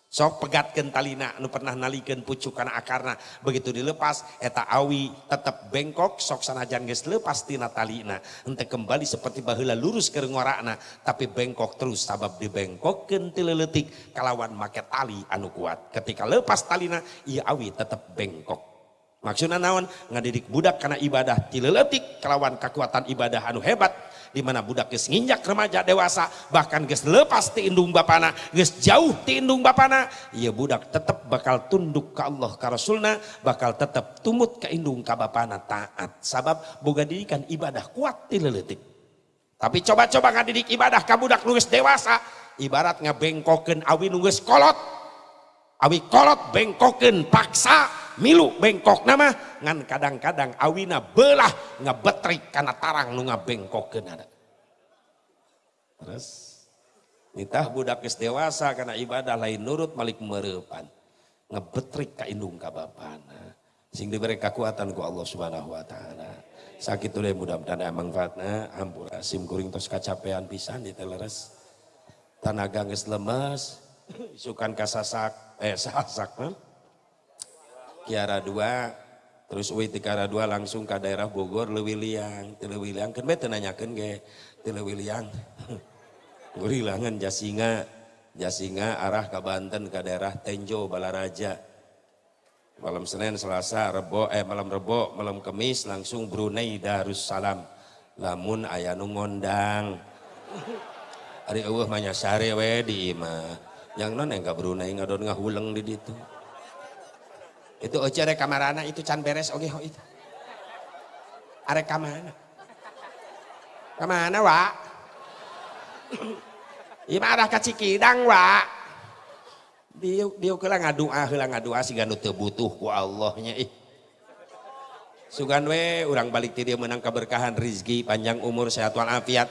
Sok pegatkan talina nu pernah nalikan pucuk karena akarna. Begitu dilepas eta awi tetap bengkok sok sanajan geus lepas tina talina. Ente kembali seperti baheula lurus ke ngorakna tapi bengkok terus sabab dibengkokkeun ti leuletik kalawan make tali anu kuat. Ketika lepas talina ieu awi tetap bengkok. Maksudna naon? Ngadidik budak karena ibadah ti leuletik kalawan kekuatan ibadah anu hebat di mana budak geus nginjak remaja dewasa bahkan geus lepas ti indung bapana geus jauh ti indung bapana ieu budak tetap bakal tunduk ke Allah ka Rasulna bakal tetap tumut ke indung ka bapana taat. Sabab boga didikan ibadah kuat ti leuletik tapi coba-coba ngadidik ibadah ka budak nu dewasa ibarat ngabengkokeun awi nu kolot awi kolot bengkokeun paksa milu bengkok. Nama ngan kadang-kadang awina belah ngebetrik karena tarang nu ngabengkokeun ada. Terus nitah budak dewasa karena ibadah lain nurut malik mereupan ngebetrik ka indung ka bapana sing diberi kekuatan ku Allah Subhanahu wa taala. Sakit deh mudah-mudahan ada manfaatna ampura sim kuring tos kacapean pisan di teleres. Tanaga geus lemes kasasak eh sasak mah Kiara dua terus uwi ti Kiara dua langsung ke daerah Bogor Lewiliang. Ti Lewiliang kan bete nanyakeun ge ti Lewiliang. Gurilangan Jasinga Jasinga arah ke Banten ke daerah Tenjo Balaraja. Malam Senin Selasa Rebo eh malam Rebo malam Kamis langsung Brunei Darussalam. Lamun aya nu ngondang. Ari eueuh mah nyasare we di imah yang non yang gak berunai ngadon ngahuleng di situ itu oce ada kamarana itu can beres oke okay, itu arek kamana kamana wa Ima arah ka Cikidang wa dia dia kala ngadua heula ngadua si ganu teu butuh ku Allahnya ih. Sugan we urang balik ti dia menang keberkahan rizki panjang umur sehat walafiat.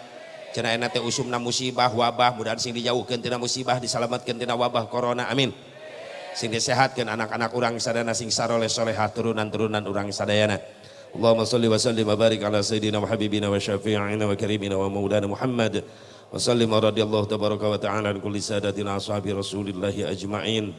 Cenah enak teh usumna musibah wabah mudahan sing dijauhkeun tina musibah diselamatkeun tina wabah corona amin sing disehatkeun anak-anak urang sadana sing saroleh solehah turunan-turunan urang sadayana. Allahumma salli wa sallim wa barik ala sayyidina wa habibina wa syafi'ina wa karimina wa maulana Muhammad. Wa sallim radhiyallahu tabaraka wa ta'ala kulli sadatina ashabi rasulillahi ajma'in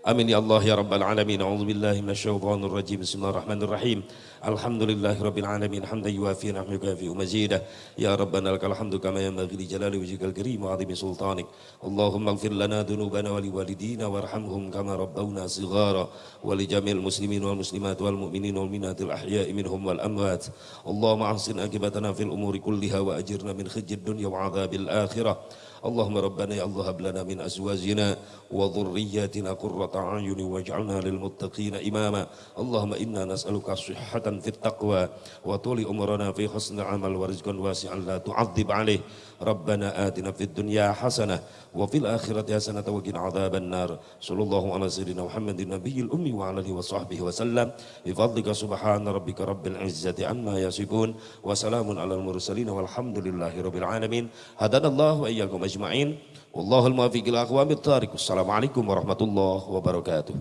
Amin ya Allah ya Rabbal Alamin. A'udzu billahi minasyaitonir rajim. Bismillahirrahmanirrahim. Alhamdulillahi rabbil alamin. Hamdan yuwafi wa yukafi mazidah. Ya Rabbana lakal hamdu kama yanbaghi li jalali wajhikal karim wa 'azimi sultanik. Allahumma ighfir lana dhunubana wa liwalidina warhamhum kama rabbawna shighara wa li jamil muslimin wal muslimat wal mu'minin wal minatil ahya'i minhum wal amwat. Allahumma ahsin akibatana fil umuri kulliha wa ajirna min khizyid dunya wa 'adzabil akhirah. اللهم ربنا يا الله هب لنا من أزواجنا وذرياتنا قرة أعين واجعلنا للمتقين إماما. اللهم إنا نسألك صحة في التقوى وطول أمرنا في حسن العمل ورزقا واسعا لا تعذب عليه. ربنا آتنا في الدنيا حسنة وفي الآخرة حسنة وقنا عذاب النار صلى الله على سيدنا محمد النبي الأمي وعلى آله وصحبه وسلم بفضلك سبحان ربك رب العزة عما يصفون وسلام على المرسلين والحمد لله رب العالمين هدانا الله وإياكم أجمعين والله الموفق الأقوام الطارق السلام عليكم ورحمة الله وبركاته